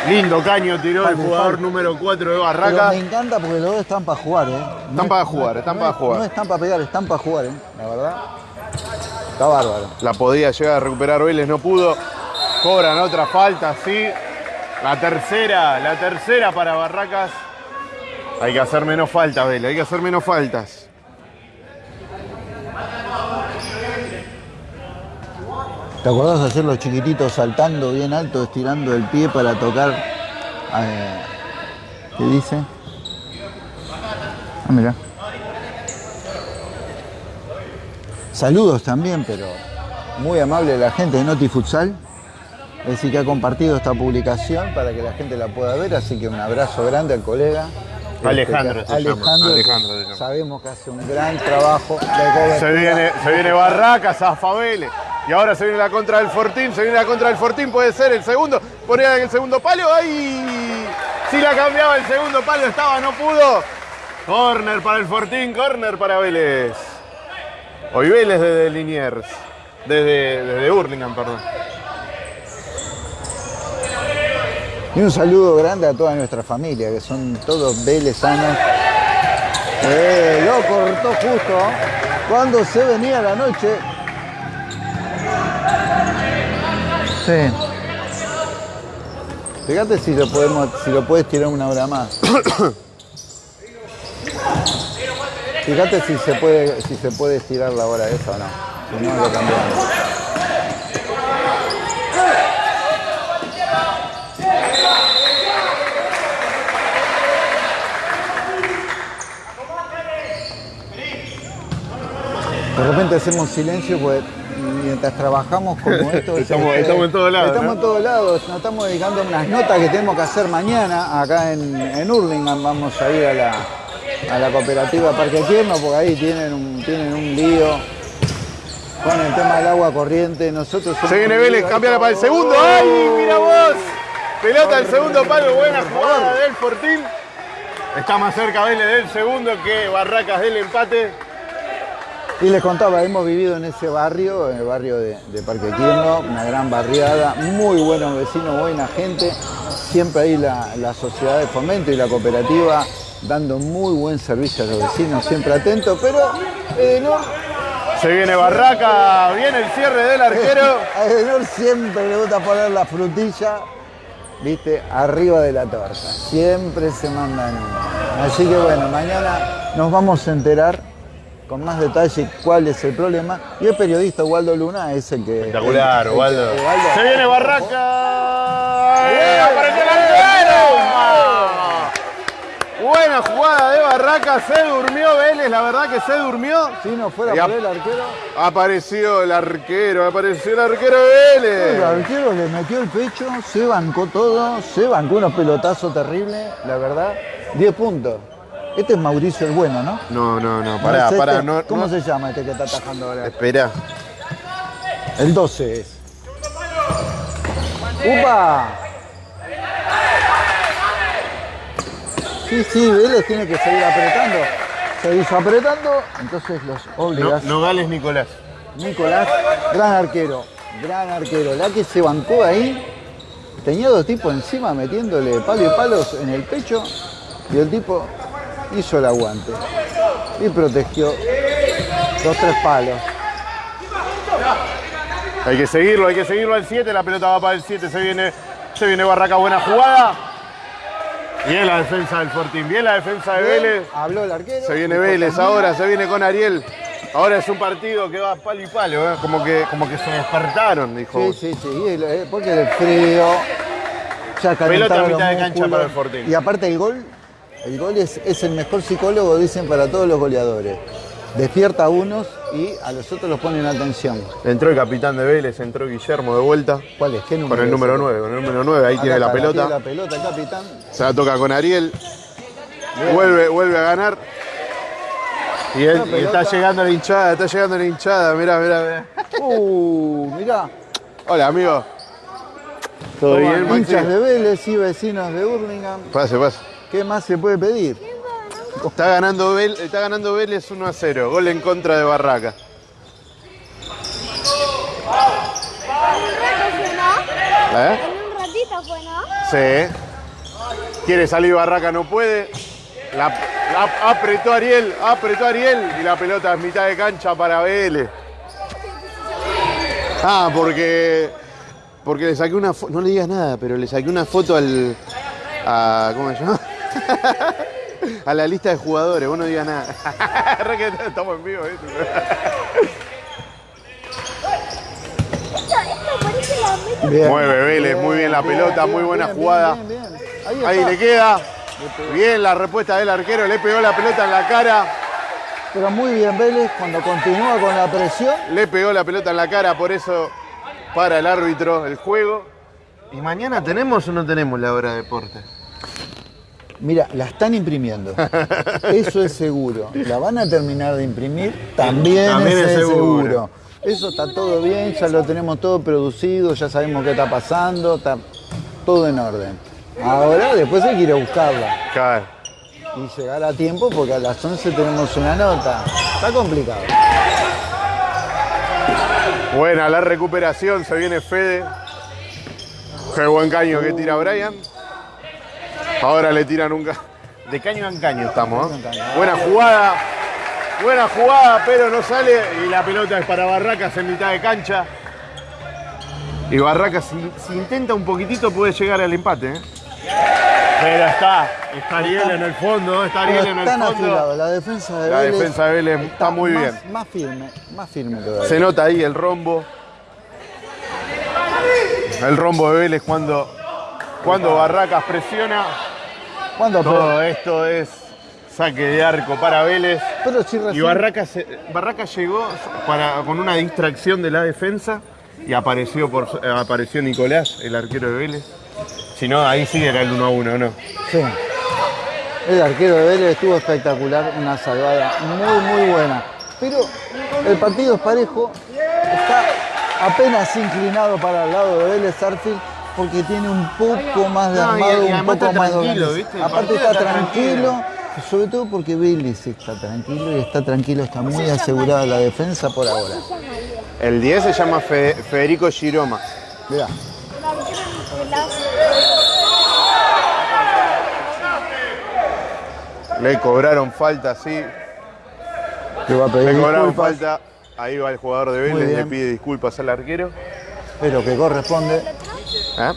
Lindo caño tiró el jugador número 4 de Pero Barracas. me encanta porque los dos están para jugar, ¿eh? Están para jugar, están para es- jugar. No están para pegar, están para jugar, ¿eh? La verdad. Está bárbaro. La podía llegar a recuperar Vélez, no pudo. Cobran otra falta, sí. La tercera, la tercera para Barracas. Hay que hacer menos faltas, Vélez, hay que hacer menos faltas. ¿Te acordás de hacer los chiquititos saltando bien alto, estirando el pie para tocar? eh, ¿Qué dice? Ah, mira. Saludos también, pero muy amable la gente de Noti Futsal. Es decir, que ha compartido esta publicación para que la gente la pueda ver, así que un abrazo grande al colega. Alejandro Este, llama, Alejandro, que Alejandro se llama. sabemos que hace un gran trabajo de. Se viene, se viene Barracas, a Vélez. Y ahora se viene la contra del Fortín, se viene la contra del Fortín, puede ser el segundo. Ponía en el segundo palo, ¡ay! Si la cambiaba el segundo palo, estaba, no pudo. Corner para el Fortín, corner para Vélez. Hoy Vélez desde Liniers, desde, desde Hurlingham, perdón. Y un saludo grande a toda nuestra familia, que son todos velezanos. Eh, lo cortó justo cuando se venía la noche. Sí. Fíjate si lo podemos, puedes tirar una hora más. Fíjate si se puede, si se puede estirar la hora esa o no. Si no, lo cambiamos. De repente hacemos silencio porque mientras trabajamos como [LAUGHS] esto... Estamos- este, estamos en todos lados, Estamos ¿no? en todos lados. Nos estamos dedicando a unas notas que tenemos que hacer mañana acá en, en Hurlingham. Vamos a ir a la, a la cooperativa Parque Tierno porque ahí tienen un, tienen un lío con el tema del agua corriente. Nosotros somos Se viene Vélez, lío. cambiala para el segundo. ¡Ay, mira vos! Pelota al segundo palo, buena jugada del Fortín. Está más cerca Vélez del segundo que Barracas del empate. Y les contaba, hemos vivido en ese barrio, en el barrio de, de Parque Quirno, una gran barriada, muy buenos vecinos, buena gente. Siempre ahí la, la sociedad de fomento y la cooperativa dando muy buen servicio a los vecinos, siempre atentos, pero eh, no, Se viene Barraca, viene el cierre del arquero. [LAUGHS] A Edenor siempre le gusta poner la frutilla, viste, arriba de la torta. Siempre se mandan. Así que bueno, mañana nos vamos a enterar con más detalle cuál es el problema. Y el periodista Waldo Luna es el que. Espectacular, el- el- Waldo. el- Waldo. Se viene Barraca. Bien. ¡Apareció el arquero! Buena jugada de Barraca, se durmió Vélez, la verdad que se durmió. Si no fuera por el arquero, Apareció el arquero, apareció el arquero el Vélez. arquero le metió el pecho, se bancó todo, se bancó unos pelotazos terribles, la verdad. 10 puntos. Este es Mauricio el Bueno, ¿no? No, no, no, ¿No pará, es pará, este? no. ¿Cómo no- se llama este que está atajando ahora? Espera. El 12 es. ¡Upa! Sí, sí, Vélez tiene que seguir apretando. Se hizo apretando, entonces los No, obligas. Nogales Nicolás. Nicolás, gran arquero, gran arquero. La que se bancó ahí, tenía dos tipos encima metiéndole palo y palos en el pecho y el tipo hizo el aguante y protegió los tres palos. Hay que seguirlo, hay que seguirlo al 7, la pelota va para el 7, se viene, se viene Barraca, buena jugada. Bien la defensa del Fortín, bien la defensa de Vélez. Habló el arquero. Se viene Vélez ahora, se viene con Ariel. Ahora es un partido que va palo y palo, ¿eh? como, que, como que se despertaron, dijo. Sí, sí, sí, eh, porque el frío ya Pelota a mitad de cancha para el Fortín. Y aparte el gol, el gol es, es el mejor psicólogo, dicen, para todos los goleadores. Despierta a unos y a los otros los ponen atención. Entró el capitán de Vélez, entró Guillermo de vuelta. ¿Cuál es? ¿Qué número? Con el número ese? 9, con el número 9, ahí Acá tiene la pelota. tiene la pelota, el capitán. Se la toca con Ariel. Bien. Vuelve, vuelve a ganar. Y, él, y está llegando la hinchada, está llegando la hinchada. Mirá, mirá, mirá. Uh, mirá. Hola, amigo. ¿Todo bien, Maxi? hinchas de Vélez y vecinos de Burlingame. Pase, pase. ¿Qué más se puede pedir? Está ganando, Vel- está ganando Vélez 1 a 0. Gol en contra de Barraca. ¿no? ¿Eh? En un ratito fue, ¿no? Sí. Quiere salir Barraca, no puede. La, la- apretó Ariel, apretó Ariel y la pelota es mitad de cancha para Vélez. Ah, porque porque le saqué una foto, no le digas nada, pero le saqué una foto al a ¿cómo se llama? [LAUGHS] a la lista de jugadores, vos no digas nada. [LAUGHS] Estamos en vivo. Bien. Mueve Vélez, muy bien la pelota, muy buena bien, jugada. Ahí, Ahí le queda. Bien la respuesta del arquero, le pegó la pelota en la cara. Pero muy bien Vélez cuando continúa con la presión. Le pegó la pelota en la cara, por eso para el árbitro el juego. ¿Y mañana tenemos o no tenemos la hora de deporte? Mira, la están imprimiendo. [LAUGHS] Eso es seguro. La van a terminar de imprimir, también, También es, es seguro. seguro. Eso está todo bien, ya lo tenemos todo producido, ya sabemos qué está pasando, está todo en orden. Ahora después hay que ir a buscarla Claro. y llegar a tiempo porque a las 11 tenemos una nota. Está complicado. Buena la recuperación, se viene Fede. Qué buen caño que tira Brian. Ahora le tiran un. De caño en caño estamos. ¿eh? Buena jugada. Buena jugada, pero no sale. Y la pelota es para Barracas en mitad de cancha. Y Barracas, si, si intenta un poquitito, puede llegar al empate. ¿eh? Pero está. Está Ariel en el fondo. Está Ariel en el fondo. afilados, la defensa de La Vélez defensa de Vélez está muy más, bien. Más firme, más firme todavía. Se nota ahí el rombo. El rombo de Vélez cuando, cuando Barracas presiona. Todo esto es saque de arco para Vélez. Pero si Y Barracas, Barracas llegó para, con una distracción de la defensa y apareció, por, eh, apareció Nicolás, el arquero de Vélez. Si no, ahí sí era el 1 a 1, ¿no? Sí. El arquero de Vélez estuvo espectacular, una salvada muy, muy buena. Pero el partido es parejo, está apenas inclinado para el lado de Vélez Arfield porque tiene un poco más de No, y- armado, y un poco está más de Aparte está está tranquilo, sobre todo porque Vélez está tranquilo y está tranquilo, está muy asegurada la defensa por ahora. El 10 se llama Fe- Federico Giroma. Mirá, Le cobraron falta, sí. le va a pedir Le cobraron disculpas. falta Ahí va el jugador de Vélez, le pide disculpas al arquero. Es lo que corresponde. ¿Eh?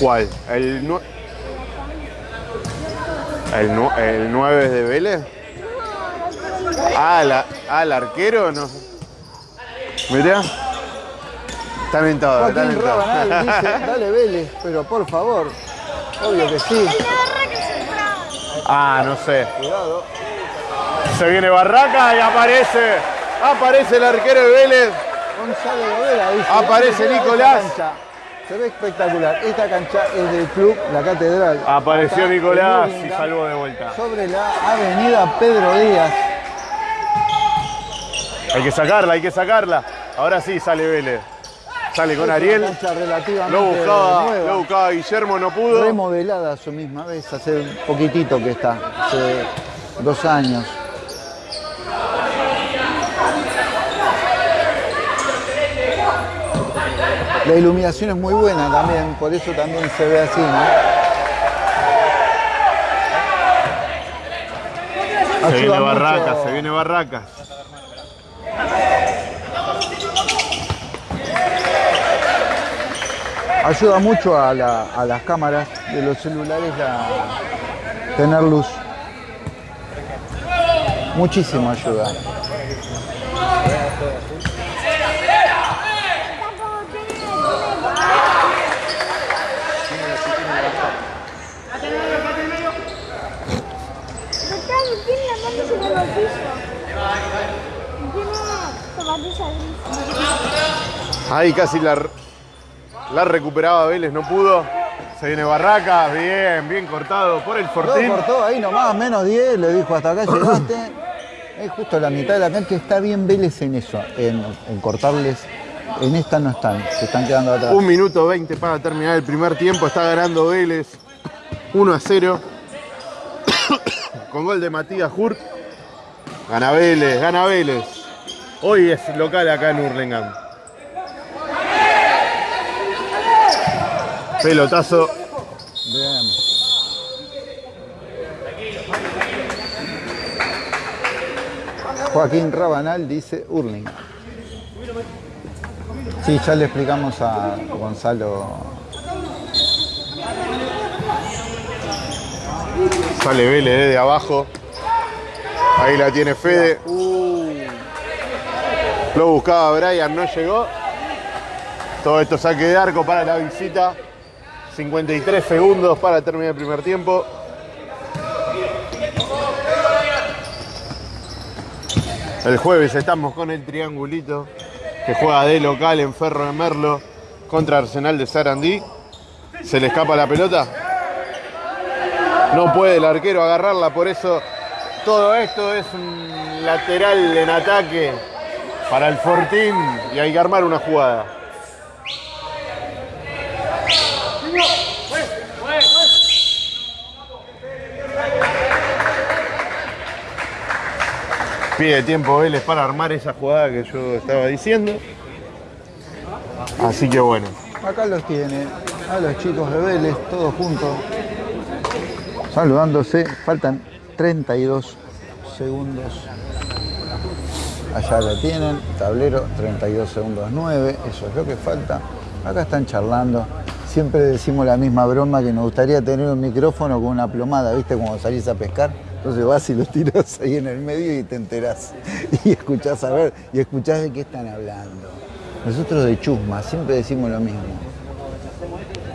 ¿Cuál? ¿El, nue- el, el 9 de Vélez? Ah, la- ah, el arquero, no. Mirá. Están en Joaquín todo. Rabanal dice, dale Vélez, pero por favor. Obvio que sí. Ah, no sé. Cuidado. Se viene Barraca y aparece. Aparece el arquero de Vélez. Gonzalo dice. Aparece "Esta Nicolás". Se ve espectacular. Esta cancha es del club La Catedral. Apareció Acá, Nicolás y salvó de vuelta. Sobre la avenida Pedro Díaz. Hay que sacarla, hay que sacarla. Ahora sí sale Vélez. Sale con Ariel. Lo buscaba, nueva. lo buscaba Guillermo, no pudo. remodelada a su misma vez, hace un poquitito que está, hace dos años. La iluminación es muy buena también, por eso también se ve así, ¿no? Se viene Barracas, se viene Barracas. Ayuda mucho a, la- a las cámaras de los celulares a tener luz. Muchísimo ayuda. Tiene la mano sobre el piso. Tiene zapatilla gris. Ahí casi la, la recuperaba Vélez, no pudo. Se viene Barracas, bien, bien cortado por el Lo Fortín. cortó ahí nomás, menos 10, le dijo hasta acá llegaste. Es justo la mitad de la cancha, está bien Vélez en eso, en, en cortarles. En esta no están, se están quedando atrás. Un minuto 20 para terminar el primer tiempo. Está ganando Vélez 1 a 0. Con gol de Matías Hurt. Gana Vélez, gana Vélez. Hoy es local acá en Hurlingham. Pelotazo. Bien. Joaquín Rabanal dice Hurling. Sí, ya le explicamos a Gonzalo. Sale Vélez desde abajo. Ahí la tiene Fede. Lo buscaba Brian, no llegó. Todo esto saque de arco para la visita. 53 segundos para terminar el primer tiempo. El jueves estamos con el triangulito que juega de local en Ferro de Merlo contra Arsenal de Sarandí. Se le escapa la pelota. No puede el arquero agarrarla, por eso todo esto es un lateral en ataque para el Fortín y hay que armar una jugada. Pide tiempo Vélez para armar esa jugada que yo estaba diciendo. Así que bueno. Acá los tiene, a los chicos de Vélez, todos juntos, saludándose. Faltan 32 segundos. Allá lo tienen, tablero 32 segundos 9, eso es lo que falta. Acá están charlando. Siempre decimos la misma broma que nos gustaría tener un micrófono con una plomada, ¿viste? Cuando salís a pescar. Entonces vas y lo tiras [LAUGHS] ahí en el medio y te enterás. Y escuchás a ver, y escuchás de qué están hablando. Nosotros de Chusma siempre decimos lo mismo.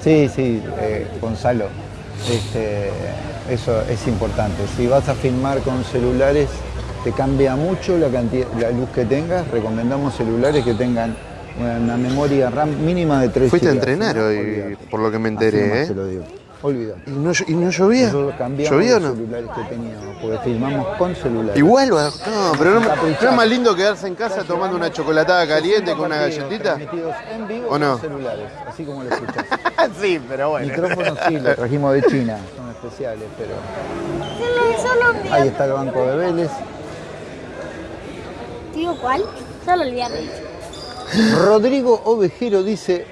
Sí, sí, eh, Gonzalo, este, eso es importante. Si vas a filmar con celulares, te cambia mucho la, cantidad, la luz que tengas. Recomendamos celulares que tengan una memoria RAM mínima de 3 Fuiste a entrenar hoy, por lo que me enteré, ¿eh? te lo digo. Olvídate. ¿Y no, y no llovía? Nosotros cambiamos ¿Llovía o los no? celulares que teníamos, porque filmamos con celulares. Igual, no, pero no. ¿no es más lindo quedarse en casa tomando una chocolatada caliente 60 con una galletita? transmitidos en vivo ¿O no? con celulares, así como lo escuchás. [LAUGHS] sí, pero bueno. Micrófonos sí, los trajimos de China, son especiales, pero Solo, solo un ahí está el banco de Vélez. Digo, ¿cuál? Solo el viernes. Rodrigo Ovejero dice,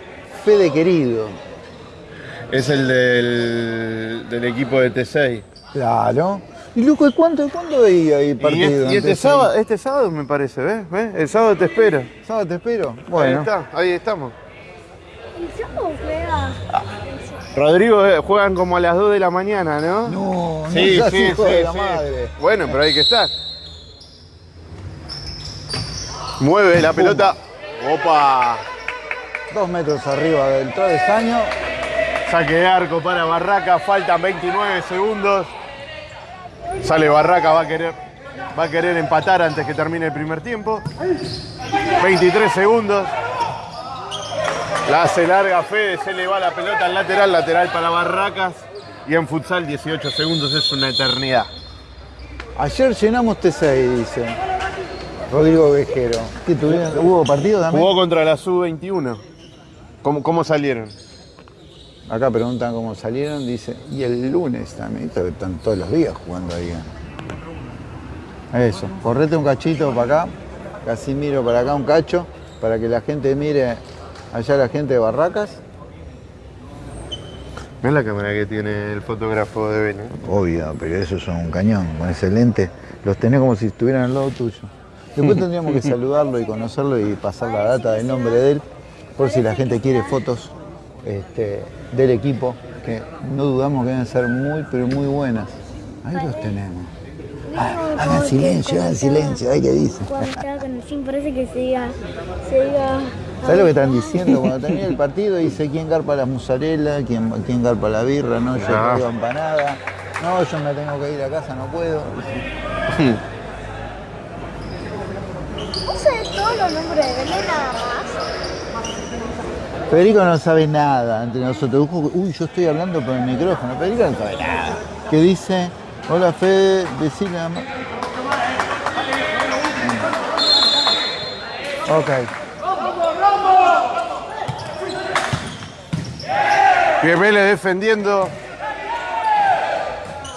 Fede querido. Es el del, del equipo de T6. Claro. ¿Y Luco, ¿cuánto, cuándo veía ahí Y, partido? es- y este, Antes, sábado, este sábado me parece, ¿ves? ¿Ves? El sábado te espero. ¿Sábado te espero? Ahí Bueno. está, ahí estamos. ¿Y cómo juega? Rodrigo, eh, juegan como a las 2 de la mañana, ¿no? No, no Sí, seas sí, hijo sí, de la sí. madre. Bueno, pero hay que estar. Mueve la pelota. Opa. Dos metros arriba del travesaño. Saque de arco para Barraca, faltan 29 segundos. Sale Barraca, va a querer, va a querer empatar antes que termine el primer tiempo. 23 segundos. La hace larga Fede, se le va la pelota al lateral, lateral para Barracas. Y en futsal 18 segundos es una eternidad. Ayer llenamos T6, dice Rodrigo Vejero. ¿Qué tuvieron? ¿Hubo partido también? Jugó contra la Sub-21. ¿Cómo, ¿Cómo salieron? Acá preguntan cómo salieron, dice, y el lunes también, están todos los días jugando ahí. Eso, correte un cachito para acá, Casimiro para acá un cacho, para que la gente mire allá la gente de Barracas. ¿Ves la cámara que tiene el fotógrafo de Bene? Obvio, pero eso es un cañón, con ese lente, los tenés como si estuvieran al lado tuyo. Después tendríamos que [LAUGHS] saludarlo y conocerlo y pasar la data del nombre de él, por si la gente quiere fotos este, del equipo, que no dudamos que deben ser muy, pero muy buenas. Ahí los tenemos. Ah, hagan silencio, hagan silencio, ahí que dice. Cuando estaba con el parece que se diga, se diga. ¿Sabes lo que están diciendo? Cuando termina el partido dice quién garpa la mozzarella, quién, quién garpa la birra, no, yo Ah. traigo empanada, no, yo me tengo que ir a casa, no puedo. [LAUGHS] ¿Vos sabés todos los nombres de Belén nada más? Federico no sabe nada entre nosotros. Uy, yo estoy hablando por el micrófono. Federico no sabe nada. Que dice, hola Fede, decile a... Ma- Ok. Bien Vélez defendiendo.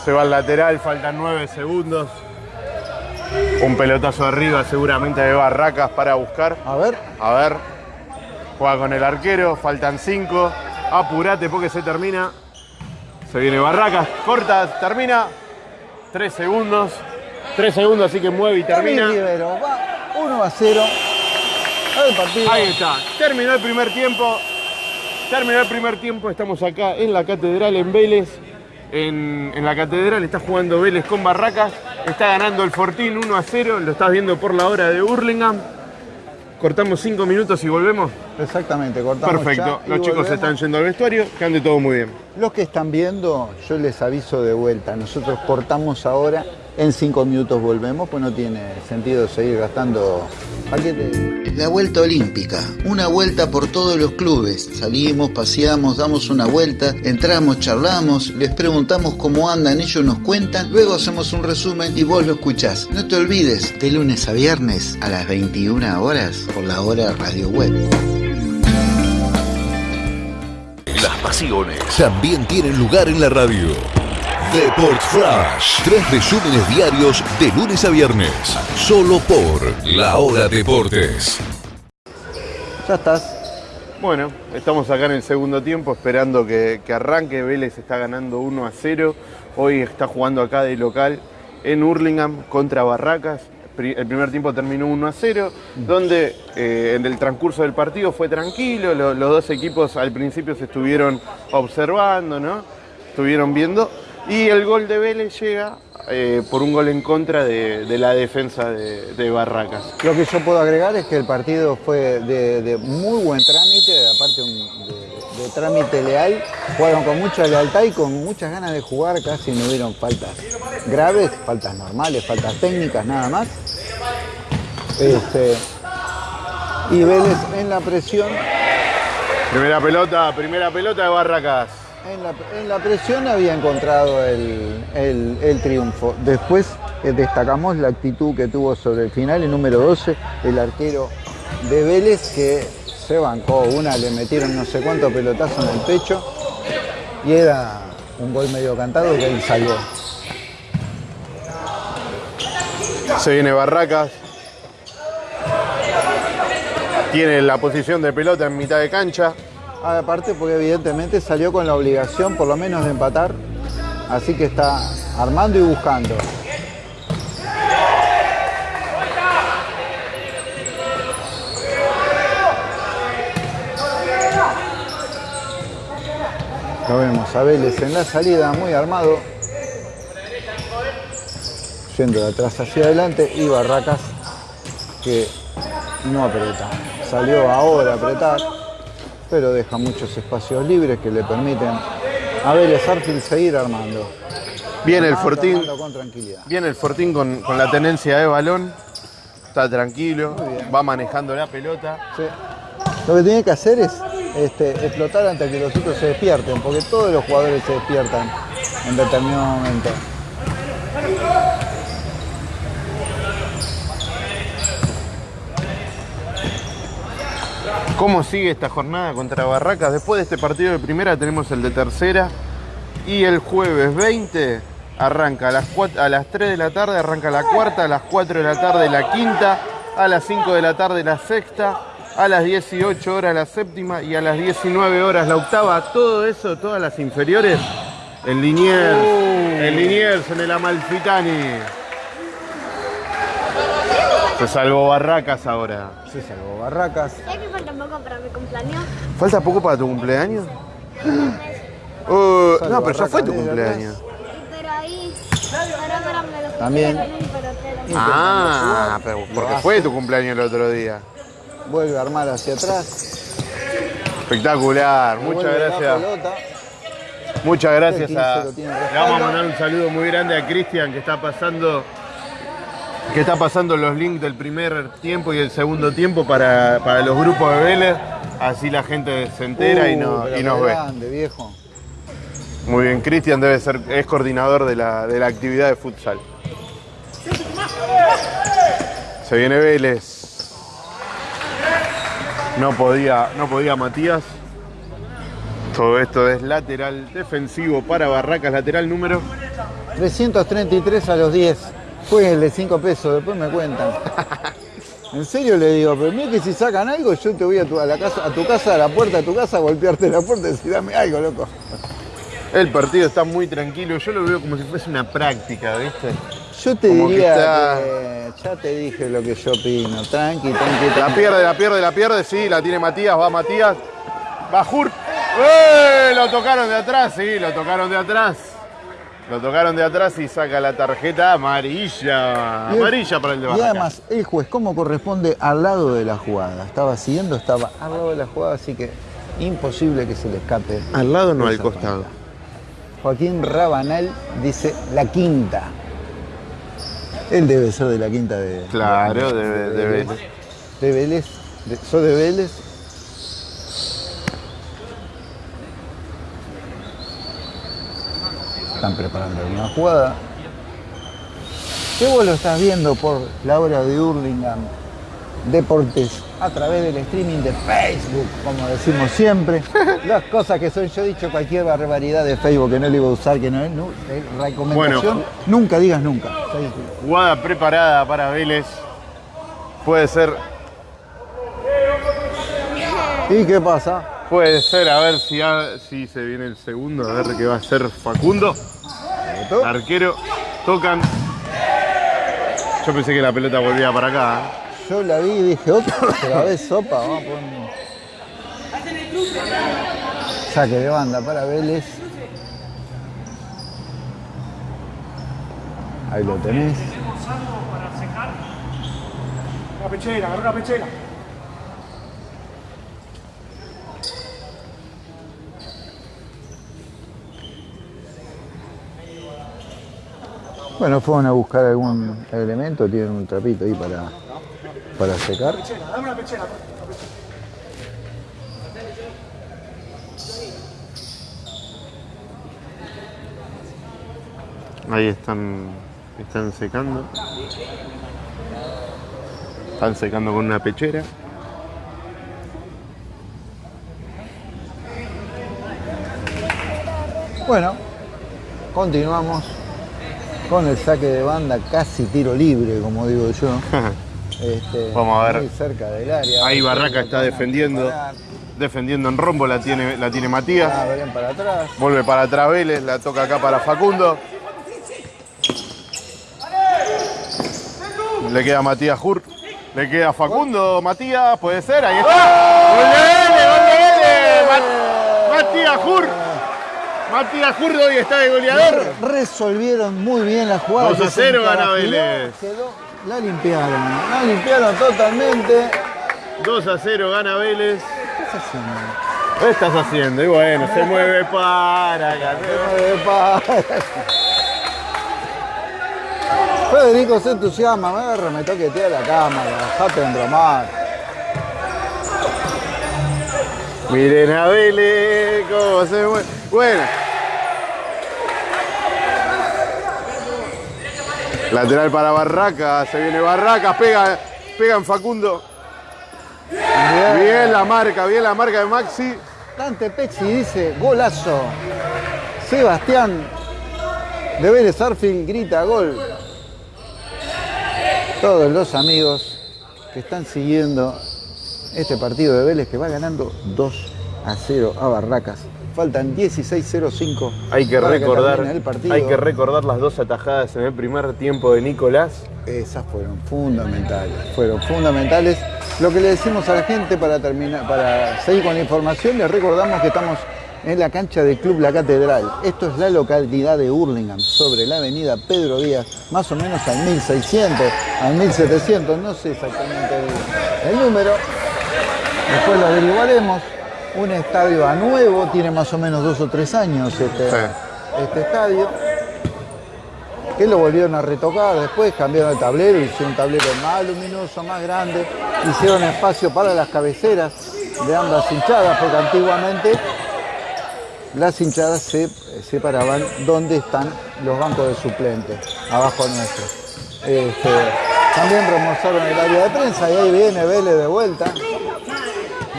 Se va al lateral, faltan 9 segundos. Un pelotazo arriba seguramente de Barracas para buscar. A ver. A ver. Juega con el arquero, faltan 5. Apurate porque se termina. Se viene Barracas, corta, termina. 3 segundos. 3 segundos, así que mueve y termina. Rivero, va 1 a 0. El partido. Ahí está. Terminó el primer tiempo. Terminó el primer tiempo. Estamos acá en la catedral en Vélez. En, en la catedral está jugando Vélez con Barracas. Está ganando el Fortín 1 a 0. Lo estás viendo por la hora de Burlingame. Cortamos 5 minutos y volvemos. Exactamente, cortamos Perfecto. ya Los chicos volvemos. están yendo al vestuario. Que ande todo muy bien. Los que están viendo, yo les aviso de vuelta. Nosotros cortamos ahora, en cinco minutos volvemos, pues no tiene sentido seguir gastando paquetes. La vuelta olímpica, una vuelta por todos los clubes. Salimos, paseamos, damos una vuelta, entramos, charlamos, les preguntamos cómo andan, ellos nos cuentan, luego hacemos un resumen y vos lo escuchás. No te olvides, de lunes a viernes a las 21 horas por la hora radio web. Las pasiones también tienen lugar en la radio. Deport Flash. Tres resúmenes diarios de lunes a viernes. Solo por La Hora Deportes. Ya estás. Bueno, estamos acá en el segundo tiempo esperando que, que arranque. Vélez está ganando 1 a 0. Hoy está jugando acá de local en Hurlingham contra Barracas. El primer tiempo terminó 1 a 0, donde eh, en el transcurso del partido fue tranquilo. lo- los dos equipos al principio se estuvieron observando, ¿no? Estuvieron viendo. Y el gol de Vélez llega eh, por un gol en contra de, de la defensa de, de Barracas. Lo que yo puedo agregar es que el partido fue de, de muy buen trámite, aparte un- de, de trámite leal. Jugaron con mucha lealtad y con muchas ganas de jugar, casi no hubieron faltas graves, faltas normales, faltas técnicas, nada más. Este, y Vélez en la presión, Primera pelota, primera pelota de Barracas. En la, presión había encontrado el, el- el triunfo. Después eh, destacamos la actitud que tuvo sobre el final, el número 12, el arquero de Vélez, que se bancó una, le metieron no sé cuántos pelotazos en el pecho y era un gol medio cantado que él salvó. Se viene Barracas. Tiene la posición de pelota en mitad de cancha. Aparte porque evidentemente salió con la obligación por lo menos de empatar Así que está armando y buscando. Lo vemos a Vélez en la salida, muy armado. Yendo de atrás hacia adelante y Barracas que no aprieta. Salió ahora a apretar, pero deja muchos espacios libres que le permiten a Vélez Arfield seguir armando. Viene el Fortín, con tranquilidad. viene el Fortín con, con la tenencia de balón. Está tranquilo, va manejando la pelota. Sí. Lo que tiene que hacer es este, explotar antes que los otros se despierten, porque todos los jugadores se despiertan en determinado momento. ¿Cómo sigue esta jornada contra Barracas? Después de este partido de primera tenemos el de tercera. Y el jueves 20 arranca a las, 4 a las 3 de la tarde, arranca la cuarta, a las 4 de la tarde la quinta, a las 5 de la tarde la sexta, a las 18 horas la séptima y a las 19 horas la octava. Todo eso, todas las inferiores en Liniers, en Liniers, en el Amalfitani. Se salvó Barracas ahora. Se salvó Barracas. ¿Sabes que falta poco para mi cumpleaños? ¿Falta poco para tu cumpleaños? [GASPS] Uh, no, pero ya fue tu cumpleaños. Sí, pero ahí. Pero ahora me lo También. Ah, pero porque fue tu cumpleaños el otro día. Vuelve a armar hacia atrás. Espectacular, muchas gracias. Muchas gracias El a. 15 lo tiene Le vamos a mandar un saludo muy grande a Cristian que está pasando. Que está pasando los links del primer tiempo y el segundo tiempo para, para los grupos de Vélez. Así la gente se entera y, Uh, no- y nos qué ve. grande, viejo. Muy bien, Cristian debe ser, es coordinador de la, de la actividad de futsal. Se viene Vélez. No podía, no podía Matías. Todo esto es lateral defensivo para Barracas, lateral número. 333 a los 10. Fue el de 5 pesos, después me cuentan. [LAUGHS] En serio le digo, pero mira que si sacan algo, yo te voy a tu, a la casa, a tu casa, a la puerta de tu casa, a golpearte la puerta y decir, dame algo, loco. El partido está muy tranquilo, yo lo veo como si fuese una práctica, ¿viste? Yo te Como que diría está- que ya te dije lo que yo opino. Tranqui, tranqui, La tranqui. pierde, la pierde, la pierde, sí, la tiene Matías, va Matías. Va Jur. ¡Eh! Lo tocaron de atrás, sí, lo tocaron de atrás. Lo tocaron de atrás y saca la tarjeta amarilla. Y el- Amarilla para el de Y además, el juez, ¿cómo corresponde al lado de la jugada? Estaba siguiendo, estaba al lado de la jugada, así que imposible que se le escape. Al lado no, al costado. falta. Joaquín Rabanal dice la quinta. Él debe ser de la quinta de. Claro, de- de Vélez. De Vélez. De, ¿Sos de Vélez? Están preparando una jugada. Que vos lo estás viendo por la hora de Hurlingham Deportes a través del streaming de Facebook, como decimos siempre. [LAUGHS] Las cosas que son, yo he dicho cualquier barbaridad de Facebook que no le iba a usar, que no es recomendación. Bueno. nunca digas nunca. Jugada preparada para Vélez. Puede ser, ¿Y qué pasa? Puede ser, a ver si, ha- si se viene el segundo, a ver qué va a ser Facundo. Arquero, tocan. Yo pensé que la pelota volvía para acá. ¿eh? Yo la vi y dije, otra vez sopa, vamos a poner. Saque de banda para Vélez. Ahí lo tenés. Una pechera, agarra una pechera. Bueno, fueron a buscar algún elemento, tienen un trapito ahí para, para secar. Pechera, dame una pechera. Ahí están, están secando. Están secando con una pechera. Bueno, continuamos con el saque de banda, casi tiro libre, como digo yo. este, Vamos a ver. muy cerca del área. Ahí Barraca está defendiendo. Defendiendo en rombo, la tiene, la tiene Matías. Ah, para atrás. Vuelve para atrás Vélez, la toca acá para Facundo. Le queda Matías Hur. Le queda Facundo, Matías, puede ser, ahí está. ¡Gol de Vélez, gol de Vélez! Matías Hur. Matías Hur hoy está de goleador. Resolvieron muy bien la jugada. 2 a que se 0 gana Vélez. quedó- la limpiaron. La limpiaron totalmente. 2 a 0 gana Vélez. ¿Qué estás haciendo? ¿Qué estás haciendo? Y bueno, se mueve para acá. Epa. Federico se entusiasma, me agarra, me toquetea la cámara, dejate de embromar. Miren a Vélez cómo se mueve. Bueno. Lateral para Barraca, se viene Barraca, pega, pega en Facundo. Bien. Bien la marca, bien la marca de Maxi. Dante Pezzi dice, golazo. Sebastián de Vélez Arfield grita gol. Todos los amigos que están siguiendo este partido de Vélez que va ganando 2 a 0 a Barracas. Faltan 16.05. Hay que recordar, el partido. hay que recordar las dos atajadas en el primer tiempo de Nicolás. Esas fueron fundamentales, fueron fundamentales. Lo que le decimos a la gente para terminar, para seguir con la información, les recordamos que estamos en la cancha del Club La Catedral. Esto es la localidad de Hurlingham, sobre la avenida Pedro Díaz, más o menos al 1600, al 1700, no sé exactamente el, el número. Después lo averiguaremos. Un estadio a nuevo, tiene más o menos dos o tres años este, Sí. este estadio que lo volvieron a retocar, después cambiaron el tablero, hicieron un tablero más luminoso, más grande, hicieron espacio para las cabeceras de ambas hinchadas, porque antiguamente las hinchadas se separaban donde están los bancos de suplentes, abajo nuestro. Este, también remozaron el área de prensa y ahí viene Vélez de vuelta.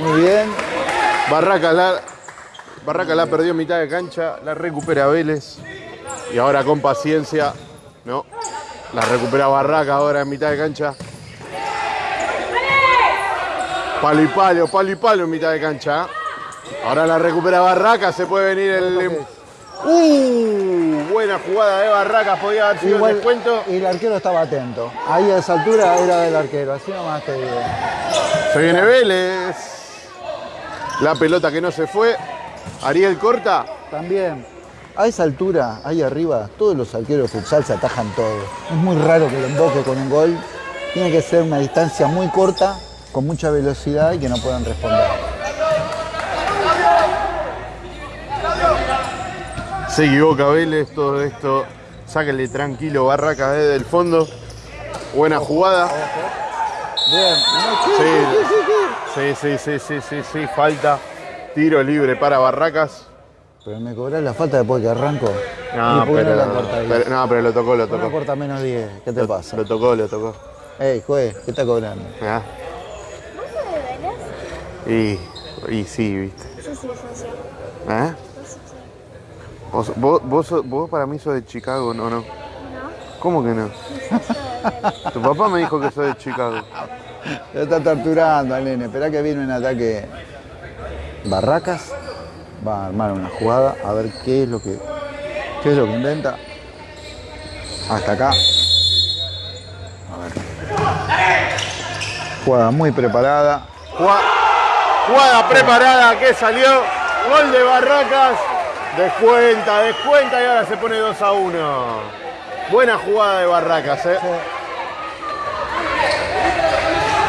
Muy bien. Barraca la, Barraca la perdió en mitad de cancha, la recupera Vélez. Y ahora con paciencia, no, la recupera Barraca ahora en mitad de cancha. Palo y palo, palo y palo en mitad de cancha. Ahora la recupera Barraca, se puede venir el... ¡Uh! Buena jugada de Barraca, podía haber sido el Igual, descuento. y el arquero estaba atento. Ahí a esa altura era del arquero, así nomás te digo. Se viene Vélez. La pelota que no se fue. Ariel corta. También, a esa altura, ahí arriba, todos los arqueros de futsal se atajan todo. Es muy raro que lo emboque con un gol. Tiene que ser una distancia muy corta, con mucha velocidad y que no puedan responder. Se equivoca Vélez, todo esto. Sáquenle tranquilo Barraca desde el fondo. Buena jugada. Bien. Sí, sí, sí, sí, sí, sí, falta. Tiro libre para Barracas. Pero me cobras la falta después que arranco. No, ¿Y por qué pero, no la corta pero- no, pero lo tocó, lo ¿Por qué no tocó. corta menos 10? ¿Qué te Lo- pasa? Lo tocó, lo tocó. Ey, juez, ¿qué está cobrando? Ah, ¿Vos sos de Vélez? Y, y sí, viste. Sí, sí, sí, sí. ¿Eh? Vos, vos, vos, vos para mí sos de Chicago, ¿no? no? ¿No? ¿Cómo que no? Tu papá me dijo que sos de Chicago. Lo está torturando al nene. Esperá que viene un ataque. Barracas va a armar una jugada a ver qué es lo que, qué es lo que inventa. Hasta acá. A ver. Jugada muy preparada. Jugada, jugada preparada que salió. Gol de Barracas. Descuenta, descuenta y ahora se pone 2 a 1. Buena jugada de Barracas, ¿eh?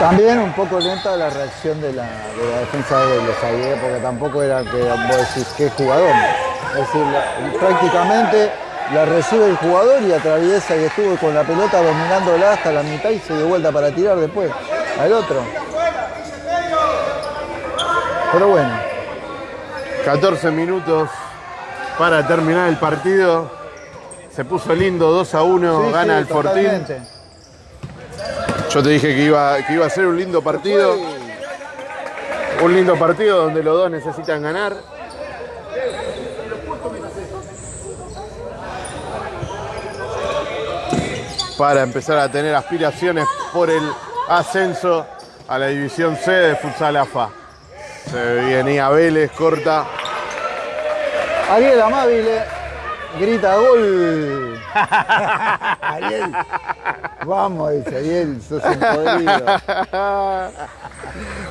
También un poco lenta la reacción de la, de la defensa de los Aguirre, porque tampoco era que vos decís qué jugador. Es decir, la- prácticamente la recibe el jugador y atraviesa y estuvo con la pelota dominándola hasta la mitad y se dio vuelta para tirar después al otro. Pero bueno, 14 minutos para terminar el partido. Se puso lindo 2 a 1, sí, gana sí, el Fortín. Yo te dije que iba, que iba a ser un lindo partido. Un lindo partido donde los dos necesitan ganar. Para empezar a tener aspiraciones por el ascenso a la división C de Futsal AFA. Se venía Vélez, corta. Ariel Amabile grita gol. [LAUGHS] Ariel. Vamos, dice Ariel, sos un podrido.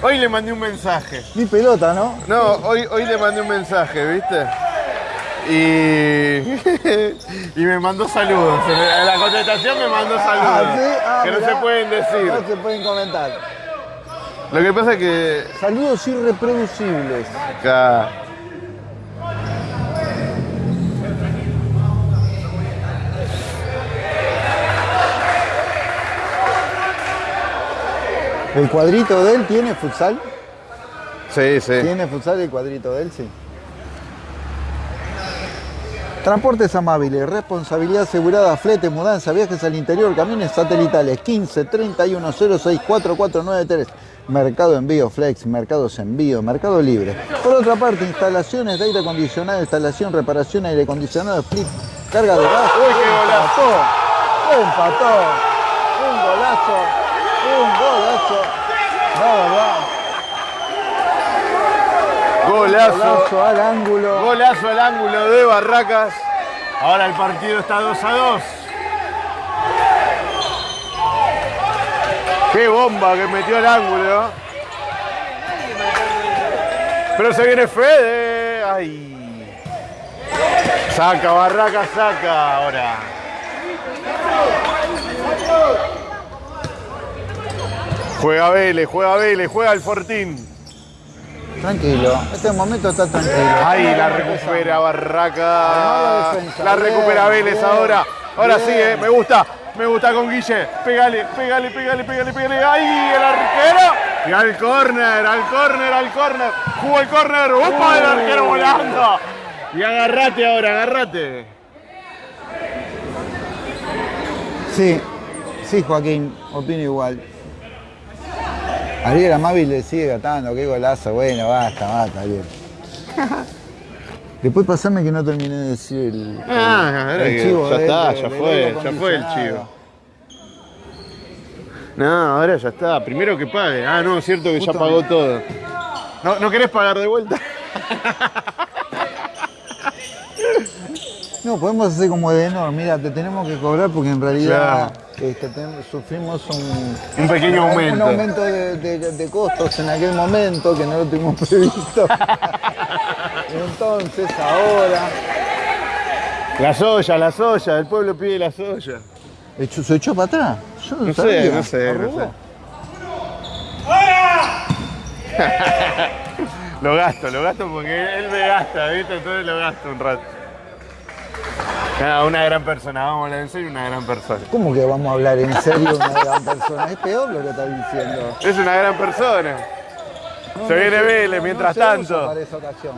Hoy le mandé un mensaje. Ni pelota, ¿no? No, hoy, hoy le mandé un mensaje, ¿viste? Y, y me mandó saludos. En la contestación me mandó saludos. Ah, ¿sí? Ah, que no se pueden decir. No se pueden comentar. Lo que pasa es que. Saludos irreproducibles. acá- ¿El cuadrito de él tiene futsal? Sí, sí. ¿Tiene futsal el cuadrito de él? Sí. Transportes amables, responsabilidad asegurada, flete, mudanza, viajes al interior, camiones satelitales 15 31 06 4493. Mercado Envío Flex, Mercados Envío, Mercado Libre. Por otra parte, instalaciones de aire acondicionado, instalación, reparación, aire acondicionado, split, carga de gas. Uy, qué golazo. Empató, empató. Un golazo, un golazo. Golazo. golazo al ángulo. Golazo al ángulo de Barracas. Ahora el partido está 2 a 2. Qué bomba que metió al ángulo. Pero se viene Fede. Ay. Saca, Barracas, saca ahora. Juega Vélez, juega Vélez, juega el Fortín. Tranquilo, este momento está tranquilo. Ahí la recupera Barraca. Defensa. La recupera Bien, Vélez bien, ahora. Ahora sí, eh, me gusta. Me gusta con Guille. Pégale, pégale, pégale, pégale, pégale. ¡Ahí el arquero! Y al córner, al córner, al córner. Jugó el córner. ¡Opa! El arquero volando. Y agarrate ahora, agarrate. Sí, sí, Joaquín, opino igual. Ariel Amabile le sigue gatando, qué golazo, bueno, basta, basta, Ariel. Después pasame que no terminé de decir el, Ah, el chivo ya de- está, de- ya fue, ya fue el chivo. No, ahora ya está. Primero que pague. Ah, no, es cierto que ya pagó todo. ¿No, ¿No querés pagar de vuelta? [LAUGHS] No, podemos hacer como de no, mira, te tenemos que cobrar porque en realidad este, sufrimos un, Un pequeño un aumento. aumento de, de- de costos en aquel momento que no lo tuvimos [LAUGHS] previsto. Entonces, ahora. La soya, la soya, el pueblo pide la soya. Echó- ¿Se echó para atrás? Yo no, No sé, no sé, no sé. [LAUGHS] Lo gasto, lo gasto porque él me gasta, ¿viste? Entonces lo gasto un rato. Nada, una gran persona, vamos a hablar en serio, una gran persona. ¿Cómo que vamos a hablar en serio una gran persona? Es peor lo que estás diciendo. Es una gran persona. No, Se no viene Vélez, mientras tanto. Para esa ocasión.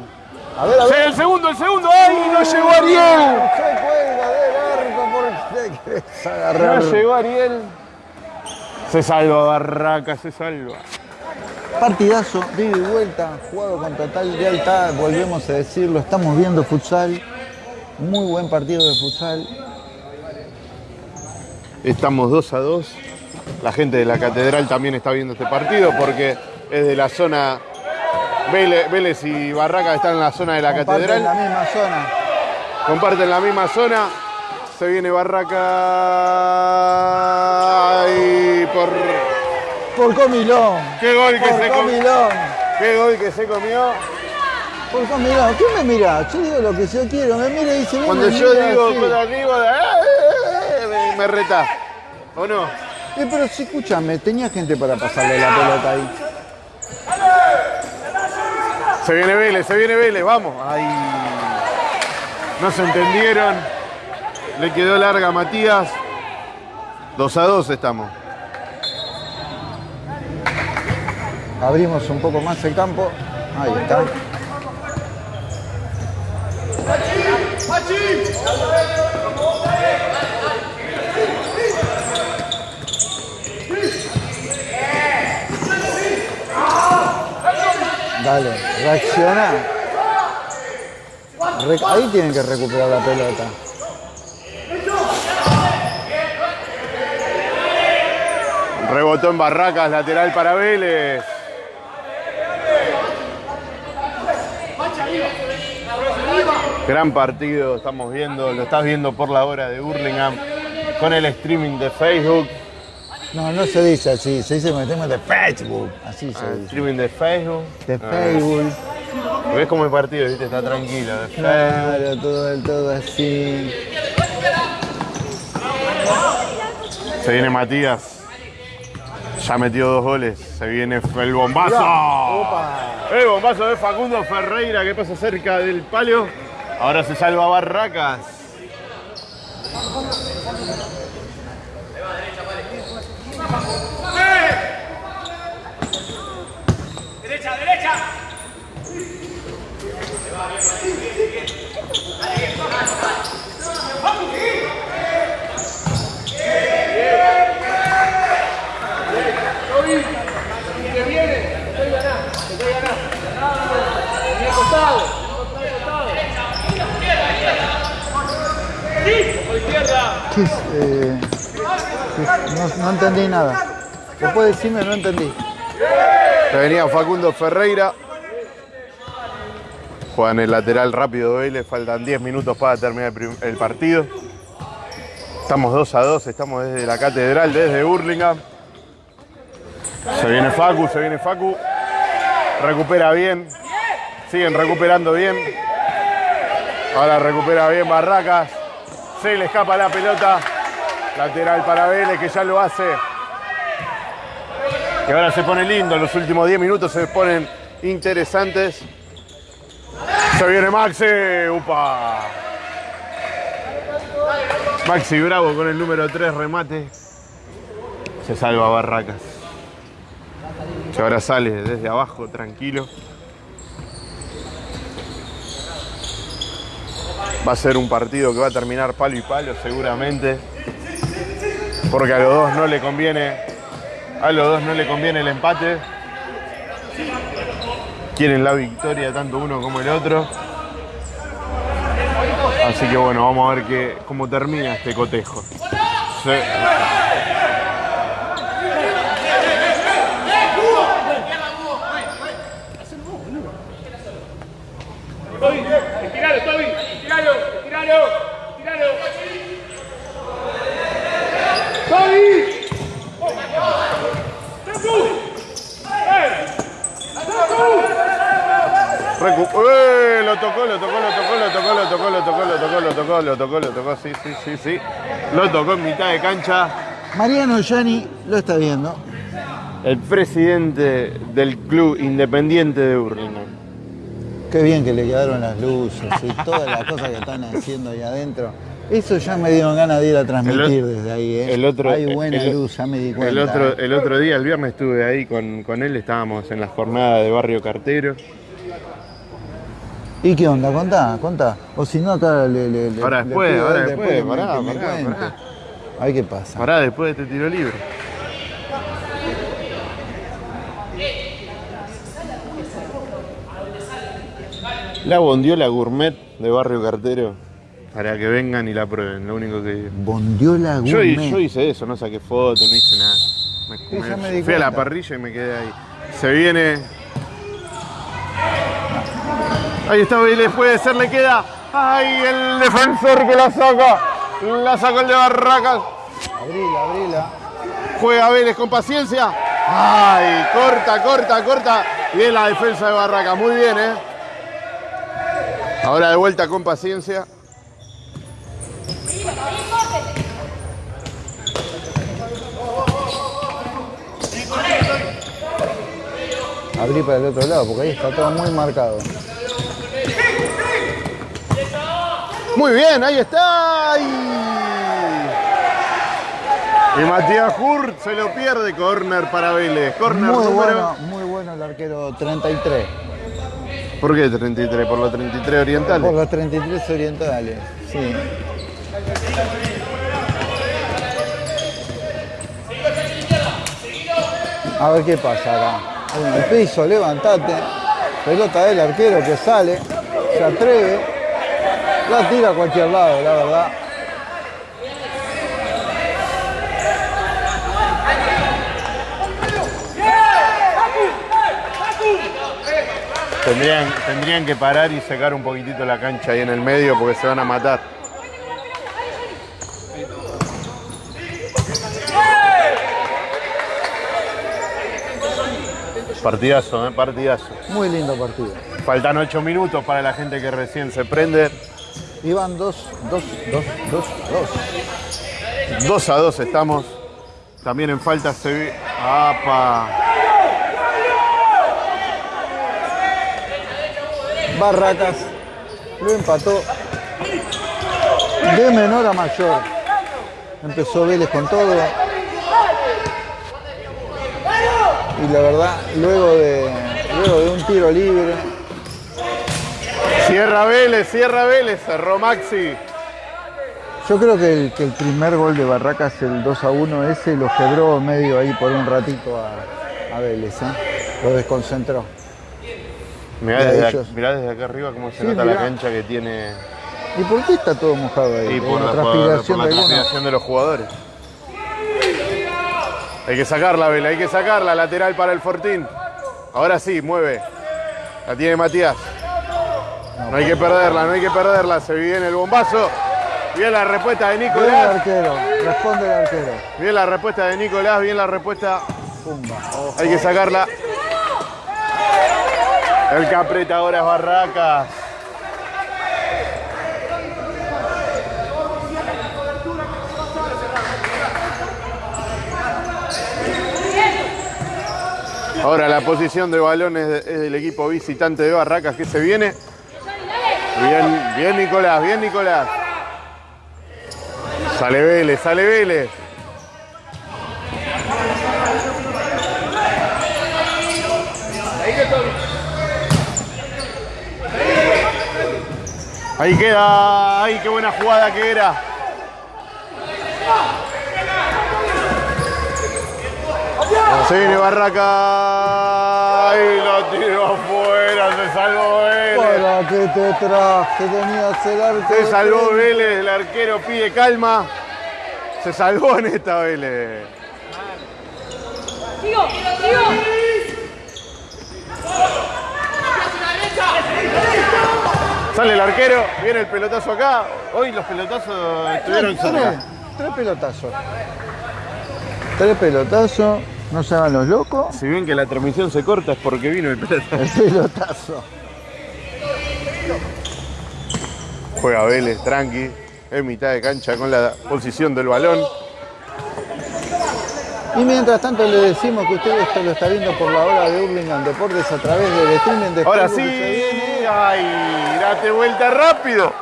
A ver, a Sí, ver. el segundo, el segundo, ¡ay! No llegó Ariel. Se cuelga del arco porque querés agarrar. No llegó Ariel. Se salva Barraca, se salva. Partidazo, de y vuelta, jugado con total lealtad, volvemos a decirlo, estamos viendo futsal. Muy buen partido de futsal. Estamos 2 a 2. La gente de la catedral también está viendo este partido porque es de la zona. Vélez, y Barraca están en la zona de la Comparten catedral. la misma zona. Comparten la misma zona. Se viene Barraca. Y por. Por Comilón. ¡Qué gol que se comió! Comilón. ¡Qué gol que se comió! Por Comilón. ¿Qué me mira? Yo digo lo que yo quiero. Me mira y dice. Cuando me yo mirás digo así. por arriba, ¡eh! me, me retás. ¿O no? Eh, pero si escúchame, tenía gente para pasarle la pelota ahí. Se viene Vélez, se viene Vélez, vamos. Ay. No se entendieron. Le quedó larga a Matías. 2 a 2 estamos. Abrimos un poco más el campo. Ahí está. Dale, reacciona. Re- ahí tienen que recuperar la pelota. Rebotó en Barracas, lateral para Vélez. Gran partido, estamos viendo, lo estás viendo por la hora de Burlingame con el streaming de Facebook. No, no se dice así, se dice metemos de Facebook. Así se Ah, dice. streaming de Facebook. De Ah, Facebook. ¿Ves cómo el partido, viste? Está tranquilo. de Facebook. Claro, todo, todo así. Se viene Matías. Ya metió dos goles. Se viene el bombazo. El bombazo de Facundo Ferreira que pasa cerca del palo. Ahora se salva Barracas. ¿Qué es, eh? No, entendí nada. Después decirme, no entendí. Se venía Facundo Ferreira. Juegan el lateral rápido de Vélez. Faltan 10 minutos para terminar el, el partido. Estamos 2 a 2. Estamos desde la catedral, desde Burlingame. Se viene Facu, se viene Facu. Recupera bien. Siguen recuperando bien. Ahora recupera bien Barracas. Se le escapa la pelota. Lateral para Vélez que ya lo hace. Que ahora se pone lindo. Los últimos 10 minutos se ponen interesantes. Se viene Maxi. Upa. Maxi Bravo con el número 3 remate. Se salva Barracas. Que ahora sale desde abajo, tranquilo. Va a ser un partido que va a terminar palo y palo seguramente. Porque a los dos no le conviene. A los dos no le conviene el empate. Quieren la victoria tanto uno como el otro. Así que bueno, vamos a ver qué, cómo termina este cotejo. Sí. Lo tocó, lo tocó, lo tocó, lo tocó, lo tocó, lo tocó, lo tocó, lo tocó, lo tocó, lo tocó, sí, sí, sí, sí. Lo tocó en mitad de cancha. Mariano Yani lo está viendo. El presidente del club independiente de Burlingame. Qué bien que le quedaron las luces y todas las cosas que están haciendo ahí adentro. Eso ya me dieron ganas de ir a transmitir desde ahí. ¿eh? El otro, Hay buena el- luz, ya me di cuenta. El otro, el otro día, el viernes, estuve ahí con, con él, estábamos en la jornada de Barrio Cartero. ¿Y qué onda? Contá, contá. O si no, acá le, le, le- Ahora le después, ahora después, que me- pará, que me pará, pará. A ver qué pasa. Pará, después de este tiro libre. La bondiola gourmet de Barrio Cartero. Para que vengan y la prueben, lo único que digo. Bondiola Gourmet. yo hice eso, no saqué foto, no hice nada. Me, me- fui a la parrilla y me quedé ahí. Se viene. Ahí está Vélez, puede ser, le queda. ¡Ay, el defensor que la saca! La sacó el de Barracas. Abrila, abrila. Juega Vélez con paciencia. ¡Ay! Corta, corta, corta. Bien la defensa de Barracas, muy bien, ¿eh? Ahora de vuelta con paciencia. Abrí para el otro lado, porque ahí está todo muy marcado. Muy bien, ahí está. Y Matías Hurt se lo pierde. Corner para Vélez. Corner Muy número. bueno, muy bueno el arquero 33. ¿Por qué 33? ¿Por los 33 orientales? Por los 33 orientales, sí. A ver qué pasa acá. En el piso, levantate. Pelota del arquero que sale, se atreve. La tira a cualquier lado, la verdad. Tendrían, tendrían que parar y sacar un poquitito la cancha ahí en el medio porque se van a matar. Partidazo, ¿eh? partidazo. Muy lindo partido. Faltan 8 minutos para la gente que recién se prende. Iban dos, dos, dos, dos, dos. 2 a 2 estamos. También en falta se ve. ¡Apa! Barracas lo empató de menor a mayor. Empezó Vélez con todo. Y la verdad, luego de, luego de un tiro libre, Cierra Vélez, cierra Vélez, cerró Maxi. yo creo que el, que el primer gol de Barracas, el 2 a 1, ese lo quebró medio ahí por un ratito a, a Vélez. ¿eh? Lo desconcentró. Mirá desde, mirá desde acá arriba cómo se Sí, nota la cancha que tiene ¿Y por qué está todo mojado ahí? y ¿Hay por, la- transpiración por la de de los jugadores. Hay que sacarla, Vela, hay que sacarla. Lateral para el Fortín. Ahora sí, mueve. La tiene Matías. No hay que perderla, no hay que perderla. Se viene el bombazo. Bien la respuesta de Bien el Nicolás. arquero, responde el arquero. Bien la respuesta de Nicolás, bien la respuesta. Pumba. Hay que sacarla. El que aprieta ahora es Barracas. Ahora la posición de balones es del equipo visitante de Barracas que se viene. Bien, bien Nicolás, bien Nicolás. Sale Vélez, sale Vélez. Ahí queda, ay, qué buena jugada que era. Se viene Barraca. Ay, lo tiró afuera, se salvó Vélez. ¿Para qué te traje? Tenías el arco. Se salvó. Vélez, el arquero pide calma. Se salvó en esta Vélez. Sigo, sigo. Sale el arquero, viene el pelotazo acá. Hoy los pelotazos estuvieron Tres, cerca. tres pelotazos. Tres pelotazos. No se hagan los locos. Si ven que la transmisión se corta es porque vino el pelotazo. [LAUGHS] El pelotazo. Juega Vélez, tranqui, en mitad de cancha con la posición del balón. Y mientras tanto le decimos que usted esto lo está viendo por la hora de Hurlingham Deportes a través del streaming de Ahora sí, ay, date vuelta rápido.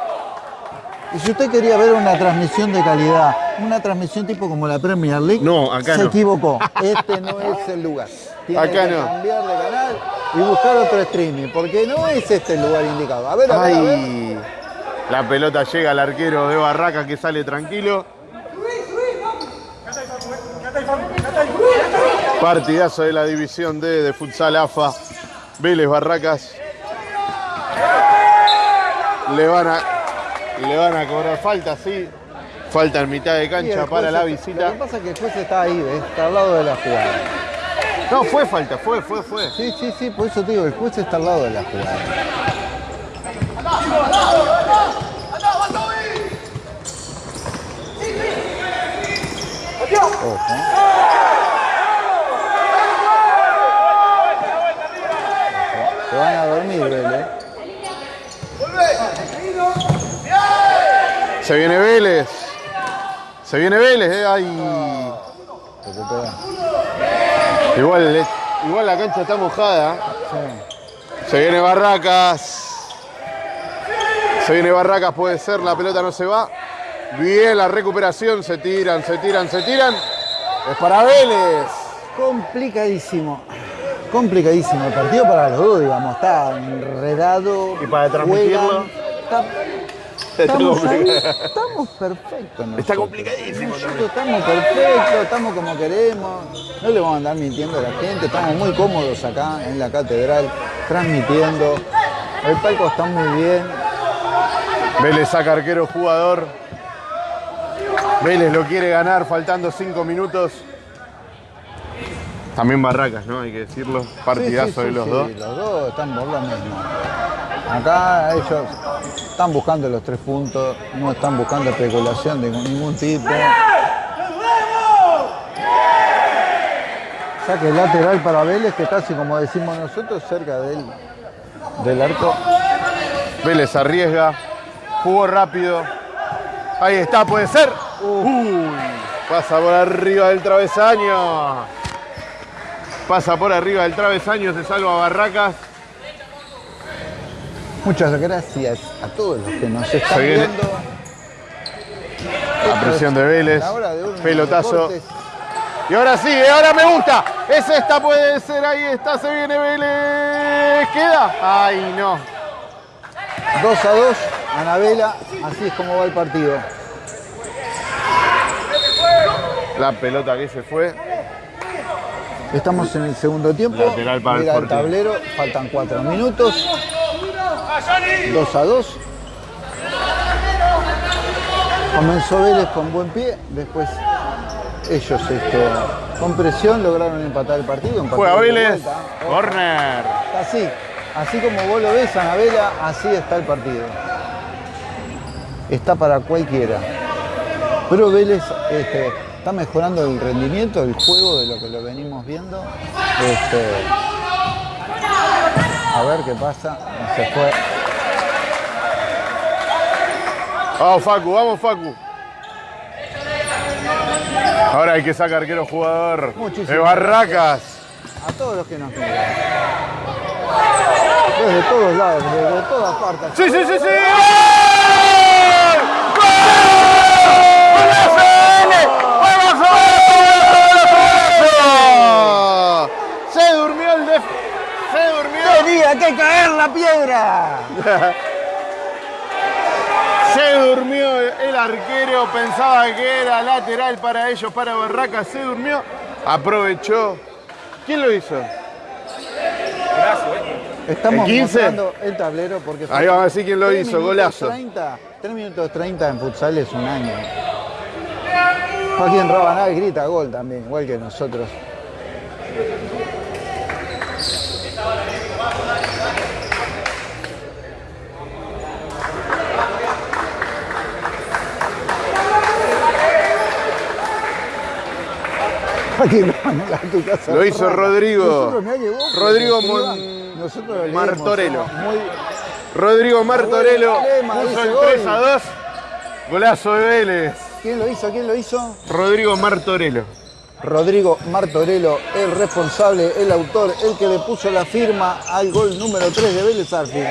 Y si usted quería ver una transmisión de calidad, una transmisión tipo como la Premier League, No, acá se no. equivocó. Este no es el lugar. Tiene Acá que no. cambiar de canal y buscar otro streaming, porque no es este el lugar indicado. A ver, a ver, a ver. Ay, la pelota llega al arquero de Barraca que sale tranquilo. Partidazo de la división D de futsal AFA. Vélez Barracas. Le van a, le van a cobrar falta, sí. Falta en mitad de cancha para la visita. Lo que pasa es que el juez está ahí, ¿ves? está al lado de la jugada. No, fue falta, fue, fue, fue. Sí, sí, sí, por eso te digo, el juez está al lado de la jugada. Ojo. Se van a dormir, Vélez. Se viene Vélez. Se viene Vélez, eh. Ay. Igual, eh, igual la cancha está mojada. Sí. Se viene Barracas. Se viene Barracas, puede ser, la pelota no se va. Bien la recuperación, se tiran, se tiran, se tiran. Es para Vélez. Complicadísimo. Complicadísimo el partido para los dos, digamos. Está enredado. ¿Y para transmitirlo? juegan, está- [LAUGHS] estamos ahí, estamos perfectos. Está complicadísimo Nosotros estamos perfectos, estamos como queremos. No le vamos a andar mintiendo a la gente. Estamos muy cómodos acá en la catedral, transmitiendo. El palco está muy bien. Vélez saca arquero jugador. Vélez lo quiere ganar, faltando cinco minutos. También Barracas, ¿no? Hay que decirlo. Partidazo Sí, sí, de los sí, dos. Los dos están por lo mismo. Acá ellos están buscando los tres puntos, no están buscando especulación de ningún tipo. Saque lateral para Vélez, que casi como decimos nosotros, cerca del, del arco. Vélez arriesga. Jugó rápido. Ahí está, puede ser. Uy, pasa por arriba del travesaño. Pasa por arriba del travesaño, se salva Barracas. Muchas gracias a todos los que nos están viendo. La presión de Vélez. Pelotazo. Y ahora sí, ahora me gusta. Es esta, puede ser. Ahí está, se viene Vélez. ¿Queda? Ay, no. 2 a 2, Anabela, así es como va el partido. La pelota que se fue. Estamos en el segundo tiempo. Lateral para el Mira el Sporting. tablero, faltan 4 minutos. 2 a 2. Comenzó Vélez con buen pie, después ellos este, con presión lograron empatar el partido. Juega Vélez. Corner. Así, así como vos lo ves, Anabela, así está el partido. Está para cualquiera. Pero Vélez este, está mejorando el rendimiento del juego de lo que lo venimos viendo. Este, a ver qué pasa. Se fue. Vamos, Facu, vamos, Facu. Ahora hay que sacar arquero jugador Muchísimas de Barracas. A todos los que nos miran. Desde todos lados, desde todas partes. ¡Sí, sí, sí, sí! ¡Gol! ¡Gol! ¡Vélez! ¡Vamos, golazo! Se durmió el def... Se ¡Tenía que caer la piedra! [LAUGHS] Se durmió el arquero, pensaba que era lateral para ellos, para Barracas, se durmió, aprovechó. ¿Quién lo hizo? Estamos ¿El 15? mostrando el tablero porque... Ahí vamos a decir quién lo hizo, golazo. 30, 3 minutos 30 en futsal es un año. Joaquín Rabanal grita gol también, igual que nosotros. Joaquín Rabanal a tu casa. [LAUGHS] Lo hizo. Rodrigo. Rodrigo Martorello. Rodrigo Martorello puso el gol. 3 a 2. Golazo de Vélez. ¿Quién lo hizo? ¿Quién lo hizo? Rodrigo Martorello. Rodrigo Martorello, el responsable, el autor, el que le puso la firma al gol número 3 de Vélez Arfield.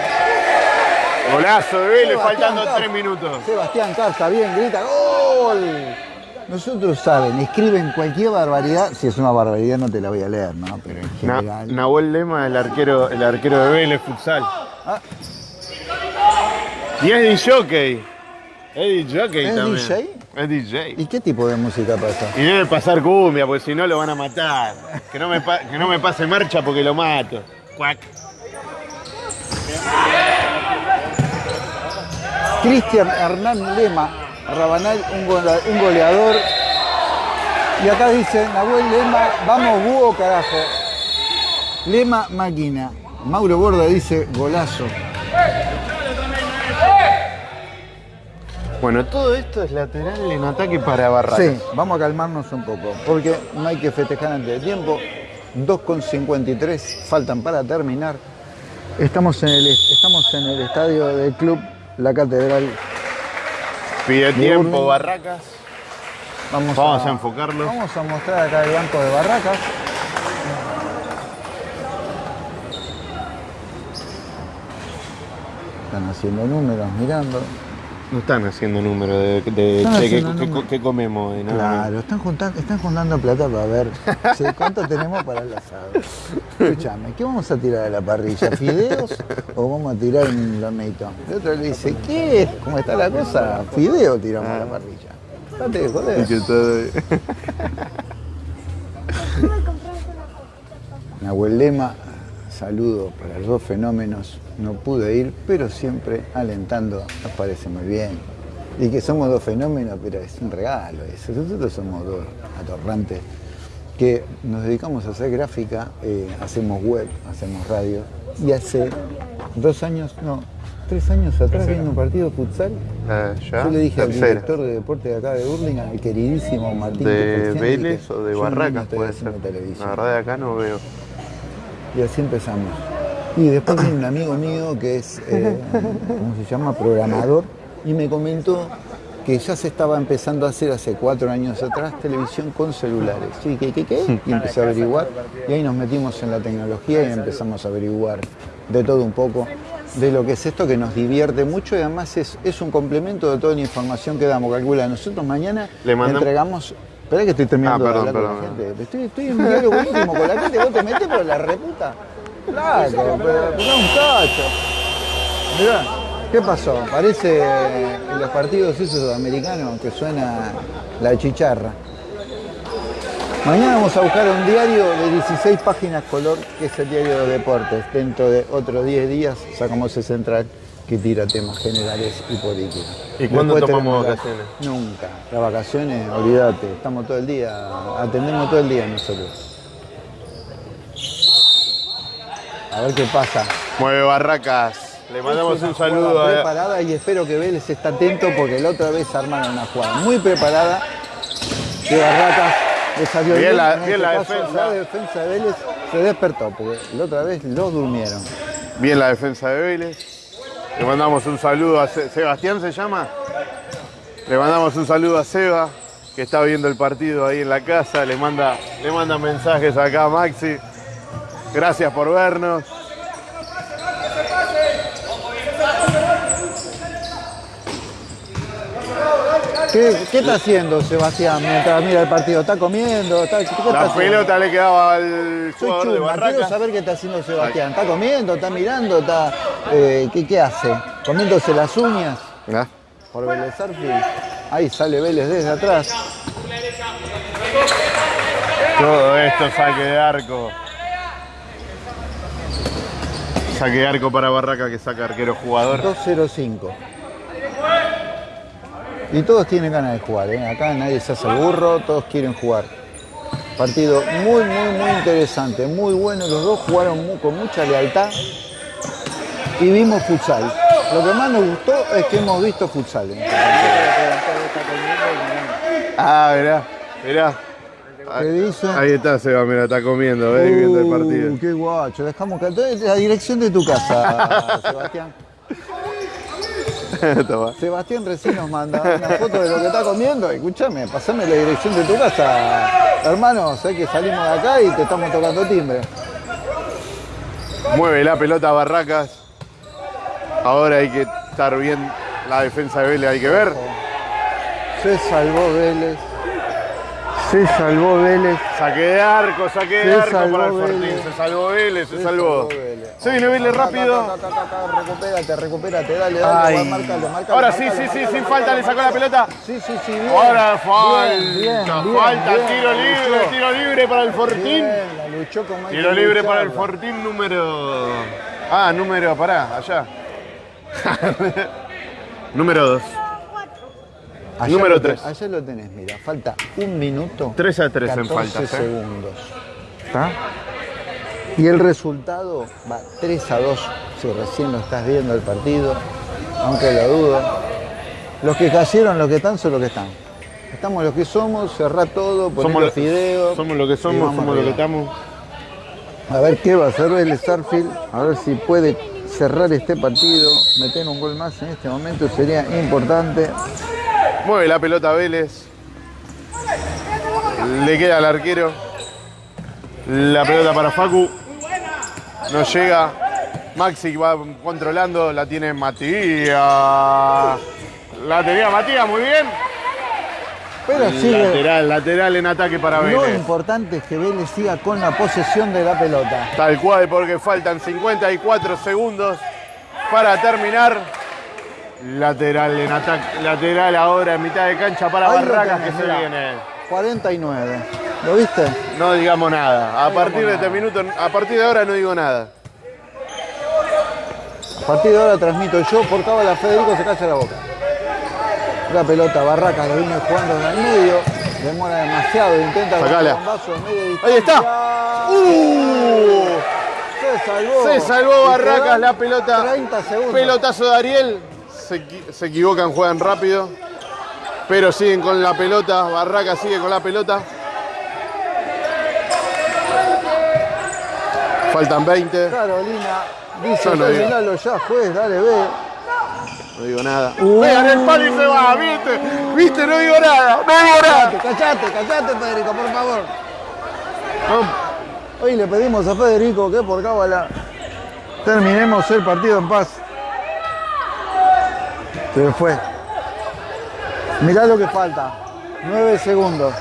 Golazo de Vélez, Sebastián faltando Carr. 3 minutos. Sebastián Carta, bien, grita ¡Gol! Nosotros saben, escriben cualquier barbaridad. Si es una barbaridad no te la voy a leer, ¿no? Pero en Na- general. Nahuel Lema, el arquero, el arquero de Vélez Futsal. Ah. Y es DJ. Es DJ ¿Es también. DJ? Es DJ. ¿Y qué tipo de música pasa? Y debe pasar cumbia, porque si no lo van a matar. Que no me, que no me pase marcha porque lo mato. Cuac. Cristian Hernán Lema, Rabanal, un, goleador. Y acá dice Nahuel Lema, vamos búho carajo. Lema máquina. Mauro Borda dice golazo. Bueno, todo esto es lateral en ataque para Barracas. Sí, vamos a calmarnos un poco, porque no hay que festejar antes de tiempo. 2,53 faltan para terminar. Estamos en, el, estamos en el estadio del club La Catedral. Pide tiempo. Barracas. Vamos, Vamos a enfocarlo. Vamos a mostrar acá el banco de Barracas. Están haciendo números, mirando. No están haciendo número de, de Están che, ¿qué, haciendo qué- número. qué comemos hoy? No, Claro, están juntando, están juntando plata para ver sí, cuánto tenemos para el asado. Escúchame, ¿qué vamos a tirar a la parrilla? ¿Fideos o vamos a tirar un lomito? El otro le dice, ¿qué? ¿Cómo está la cosa? Fideo tiramos a la parrilla. Date de joder. Que Nahuel Lema, saludo para los dos fenómenos. No pude ir, pero siempre alentando, nos parece muy bien. Y que somos dos fenómenos, pero es un regalo eso. Nosotros somos dos atorrantes que nos dedicamos a hacer gráfica, eh, hacemos web, hacemos radio, y hace dos años, no, tres años atrás viendo un partido de futsal, Eh, ya. yo le dije al director de deporte de acá de Burlingame, el queridísimo Martín ¿De Vélez o de Barracas puede ser? La verdad de acá no veo. Y así empezamos. Y después viene un amigo mío que es, eh, ¿cómo se llama? Programador, y me comentó que ya se estaba empezando a hacer hace cuatro años atrás televisión con celulares. Sí, ¿qué, qué, qué? Y empecé a averiguar, y ahí nos metimos en la tecnología y empezamos a averiguar de todo un poco de lo que es esto que nos divierte mucho y además es, es un complemento de toda la información que damos. Calcula, nosotros mañana Le entregamos... Espera que estoy terminando Ah, perdón, de hablar perdón. con la gente. Estoy, estoy en un diálogo íntimo con la gente, vos te metés por la reputa. Claro, pero, un cacho. Mirá, ¿qué pasó? Parece en los partidos esos sudamericanos que suena la chicharra. Mañana vamos a buscar un diario de 16 páginas color, que es el diario de deportes. Dentro de otros 10 días sacamos el central que tira temas generales y políticos. ¿Y cuándo tomamos vacaciones? Nunca. Las vacaciones, olvídate, estamos todo el día, atendemos todo el día nosotros. A ver qué pasa. Mueve Barracas. Le mandamos Es una un saludo a. preparada y espero que Vélez esté atento porque la otra vez armaron una jugada muy preparada de Barracas le salió Bien la- bien este la caso, defensa. La defensa de Vélez se despertó porque la otra vez los durmieron. Bien la defensa de Vélez. Le mandamos un saludo a Se- Sebastián, ¿se llama? Le mandamos un saludo a Seba, que está viendo el partido ahí en la casa. Le manda, le manda mensajes acá a Maxi. Gracias por vernos. ¿Qué, qué está haciendo Sebastián mientras mira el partido? ¿Está comiendo? ¿Está, ¿Qué está La haciendo? pelota le quedaba al Soy jugador de chuma, quiero saber qué está haciendo Sebastián. ¿Está comiendo? ¿Está mirando? ¿Está, eh, ¿qué, ¿Qué hace? ¿Comiéndose las uñas? Ah, por Vélez Arfield. Ahí sale Vélez desde atrás. Todo esto saque de arco. Saque de arco para Barraca que saca arquero jugador. 2-0-5. Y todos tienen ganas de jugar, ¿eh? acá nadie se hace el burro, todos quieren jugar. Partido muy, muy, muy interesante, muy bueno. Los dos jugaron con mucha lealtad y vimos futsal. Lo que más nos gustó es que hemos visto futsal. ¿eh? Ah, mirá, mirá. ¿Qué dice? Ahí está Seba, mira, está comiendo, ¿ves? viendo el Uh, partido. qué guacho. Dejamos que la dirección de tu casa, [LAUGHS] Sebastián. [LAUGHS] Sebastián recién nos manda una foto de lo que está comiendo. Escúchame, pasame la dirección de tu casa. Hermano, sé que salimos de acá y te estamos tocando timbre. Mueve la pelota Barracas. Ahora hay que estar bien la defensa de Vélez, hay que ver. Se salvó Vélez. Se salvó Vélez. Saque de arco, saque de arco para el Fortín. Vélez. Se salvó Vélez, se Se salvó. Vélez. Se viene Vélez rápido. Recupérate, recupérate. Dale, dale. Ay. Ahora sí, sí, sí, sin falta le sacó la pelota. Sí, sí, sí. Bien. Ahora falta, Bien, bien, falta, tiro libre, tiro libre para el Fortín. Bien, la luchó con Michael Tiro libre para el. Fortín número. Ah, número, pará, allá. [LAUGHS] número 2. Allá Número lo te- tres. Allá lo tenés, mira, falta un minuto. 3 a 3 en 14 faltas. ¿eh? segundos. ¿Está? Y el resultado va 3 a 2, si recién lo estás viendo el partido, aunque lo dudo. Los que cayeron, los que están, son los que están. Estamos los que somos, cerrá todo, poné Somos, los fideos. somos lo que somos, somos lo que estamos. A ver qué va a hacer el Starfield, a ver si puede cerrar este partido, meter un gol más en este momento sería importante. Mueve la pelota Vélez. Le queda al arquero. La pelota para Facu. No llega. Maxi va controlando. La tiene Matías. La tenía Matías, muy bien. Pero sigue, Lateral, lateral en ataque para Lo Vélez. importante es que Vélez siga con la posesión de la pelota. Tal cual, porque faltan 54 segundos para terminar. Lateral en ataque, lateral ahora en mitad de cancha para Ahí lo Barracas que se mirá. viene. 49. ¿Lo viste? No digamos nada. A partir de este minuto, a partir de ahora no digo nada. A partir de ahora transmito yo, por cábala Federico se calla la boca. La pelota Barracas lo viene jugando en el medio. Demora demasiado, intenta Sacala. con bombazo de Ahí está. ¡Uh! Se salvó. Se salvó Barracas la pelota. 30 segundos. Pelotazo de Ariel. Se, se equivocan, juegan rápido. Pero siguen con la pelota. Barracas sigue con la pelota. Faltan 20. Carolina dice, no ya, juez, dale, ve. No digo nada. Vean el palo y se va, ¿viste? ¿Viste? No digo nada. No digo nada. Callate, callate, Federico, por favor. No, Hoy le pedimos a Federico que por cábala terminemos el partido en paz. Se fue. Mirá lo que falta. Nueve segundos.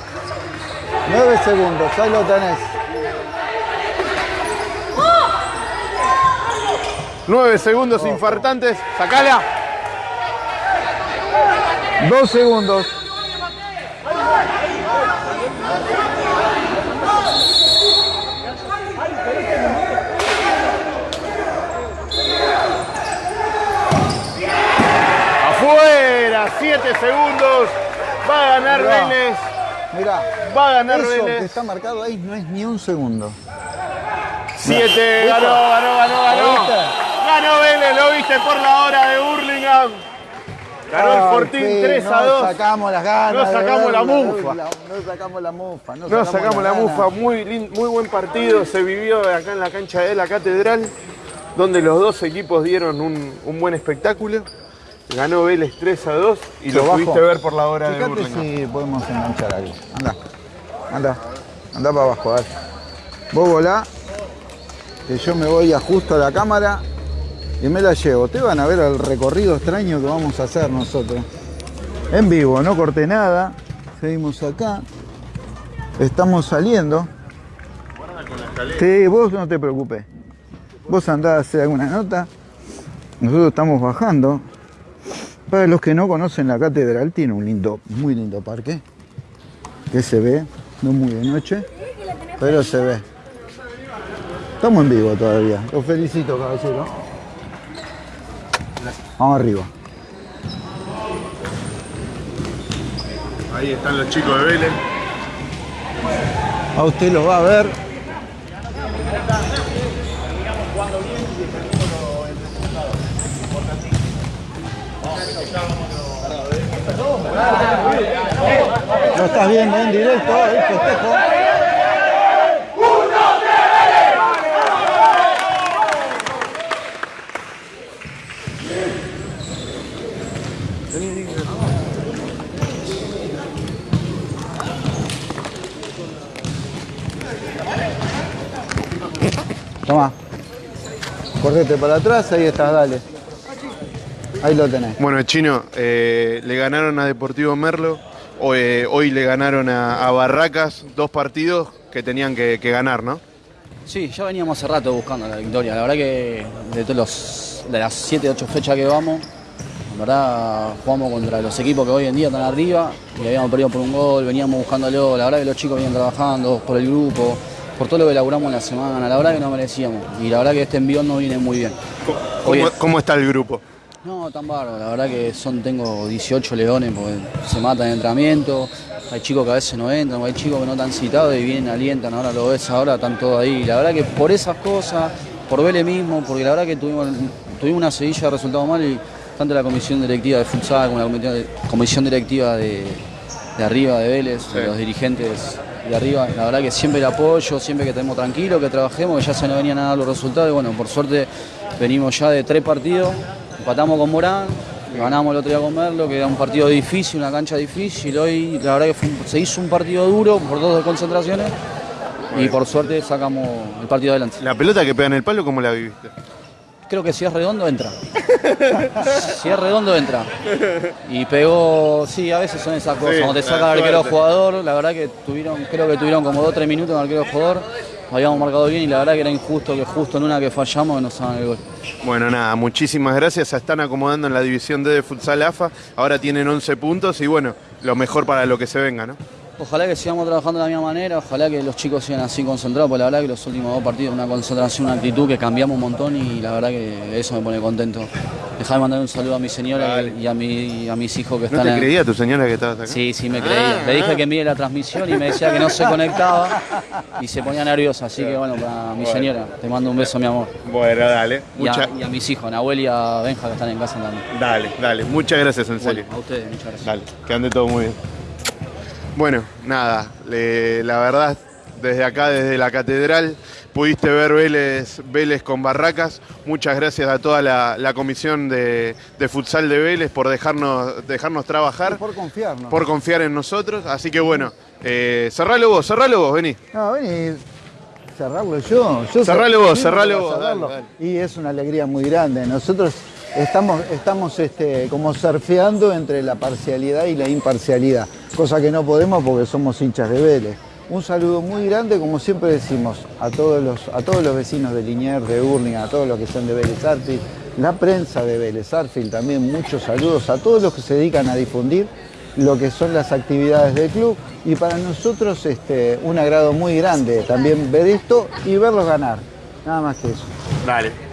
Nueve segundos, ahí lo tenés. Nueve segundos infartantes. Sacala. Dos segundos. Afuera. Siete segundos. Va a ganar Mirá. Vélez. Mirá. Va a ganar Eso que Vélez. está marcado ahí no es ni un segundo. Siete. ¿Viste? Ganó, ganó, ganó, ¿Lo ganó. Ganó Vélez. Lo viste por la hora de Burlingame. Ganó el Fortín fin, 3 a no 2. sacamos las ganas. No de sacamos la verla, mufa. No sacamos la mufa. No, No sacamos la ganas. mufa, muy, muy buen partido se vivió acá en la cancha de la Catedral, donde los dos equipos dieron un, un buen espectáculo. Ganó Vélez 3 a 2 y lo pudiste ver por la hora de Fíjate Burlingame. si podemos enganchar algo. Anda, anda, anda para abajo, dale. Vos volá, que yo me voy ajusto a la cámara y me la llevo. Te van a ver el recorrido extraño que vamos a hacer nosotros. En vivo, no corté nada. Seguimos acá. Estamos saliendo. Sí, vos no te preocupes. Vos andás a hacer alguna nota. Nosotros estamos bajando. Para los que no conocen la catedral, tiene un lindo, muy lindo parque. Que se ve, no muy de noche, pero se ve. Estamos en vivo todavía. Los felicito, caballero. Vamos arriba. Ahí están los chicos de Vélez. A usted lo va a ver. Lo estás viendo en directo, el festejo. Toma. Correte para atrás, ahí estás, dale. Ahí lo tenés. Bueno, Chino, eh, le ganaron a Deportivo Merlo, eh, hoy le ganaron a, a Barracas, dos partidos que tenían que, que ganar, ¿no? Sí, ya veníamos hace rato buscando la victoria. La verdad que de, todos los, de las 7, 8 fechas que vamos, la verdad jugamos contra los equipos que hoy en día están arriba y habíamos perdido por un gol, veníamos buscándolo. La verdad que los chicos venían trabajando por el grupo, por todo lo que elaboramos en la semana. La verdad que no merecíamos y la verdad que este envión no viene muy bien. ¿Cómo, está el grupo? No, tan bárbaro, la verdad que son, tengo 18 leones porque se matan en entrenamiento, hay chicos que a veces no entran, hay chicos que no están citados y vienen, alientan, ahora lo ves ahora, están todos ahí. La verdad que por esas cosas, por Vélez mismo, porque la verdad que tuvimos, tuvimos una sedilla de resultados mal y tanto la comisión directiva de futsal como la comisión, comisión directiva de, de arriba de Vélez, de los dirigentes de arriba, la verdad que siempre el apoyo, siempre que estemos tranquilos, que trabajemos, que ya se nos venían a dar los resultados. Y bueno, por suerte venimos ya de tres partidos, empatamos con Morán, ganamos el otro día con Merlo, que era un partido difícil, una cancha difícil, hoy la verdad que fue se hizo un partido duro por dos concentraciones y por suerte sacamos el partido adelante. La pelota que pega en el palo, ¿cómo la viviste? Creo que si es redondo entra. [LAUGHS] si es redondo entra. Y pegó, sí, a veces son esas cosas. Sí, Cuando te saca el arquero jugador, la verdad que tuvieron, creo que tuvieron como 2 o 3 minutos en el arquero jugador. Habíamos marcado bien y la verdad que era injusto que justo en una que fallamos nos hagan el gol. Bueno, nada, muchísimas gracias. Se están acomodando en la división D de Futsal AFA. Ahora tienen 11 puntos y bueno, lo mejor para lo que se venga, ¿no? Ojalá que sigamos trabajando de la misma manera, ojalá que los chicos sigan así concentrados, porque la verdad que los últimos dos partidos una concentración, una actitud que cambiamos un montón y la verdad que eso me pone contento. Dejá mandar un saludo a mi señora y a, mi, y a mis hijos que ¿No están te en- creía tu señora que estabas acá? Sí, sí me creía. Le dije que mire la transmisión y me decía que no se conectaba [LAUGHS] y se ponía nerviosa. Así que bueno, para mi señora, te mando un beso, mi amor. Bueno, dale. Y a, y a mis hijos, a Nahuel y a Benja que están en casa también. Dale, dale. Muchas gracias, en serio. Bueno, a ustedes, muchas gracias. Dale, que ande todo muy bien. Bueno, nada, le- la verdad, desde acá, desde la catedral, pudiste ver Vélez, Vélez con Barracas. Muchas gracias a toda la, la comisión de, de futsal de Vélez por dejarnos, dejarnos trabajar, Por confiarnos. por confiar en nosotros. Así que bueno, eh, cerralo vos, cerralo vos, vení. No, vení, cerrarlo yo. yo Cerralo vos, cerralo vos, dale, Y es una alegría muy grande. Nosotros estamos, estamos este, como surfeando entre la parcialidad y la imparcialidad, cosa que no podemos porque somos hinchas de Vélez. Un saludo muy grande, como siempre decimos, a todos los, a todos los vecinos de Liniers, de Urling, a todos los que son de Vélez Arfield, la prensa de Vélez Arfield también, muchos saludos a todos los que se dedican a difundir lo que son las actividades del club y para nosotros este, un agrado muy grande también ver esto y verlos ganar, nada más que eso. Dale.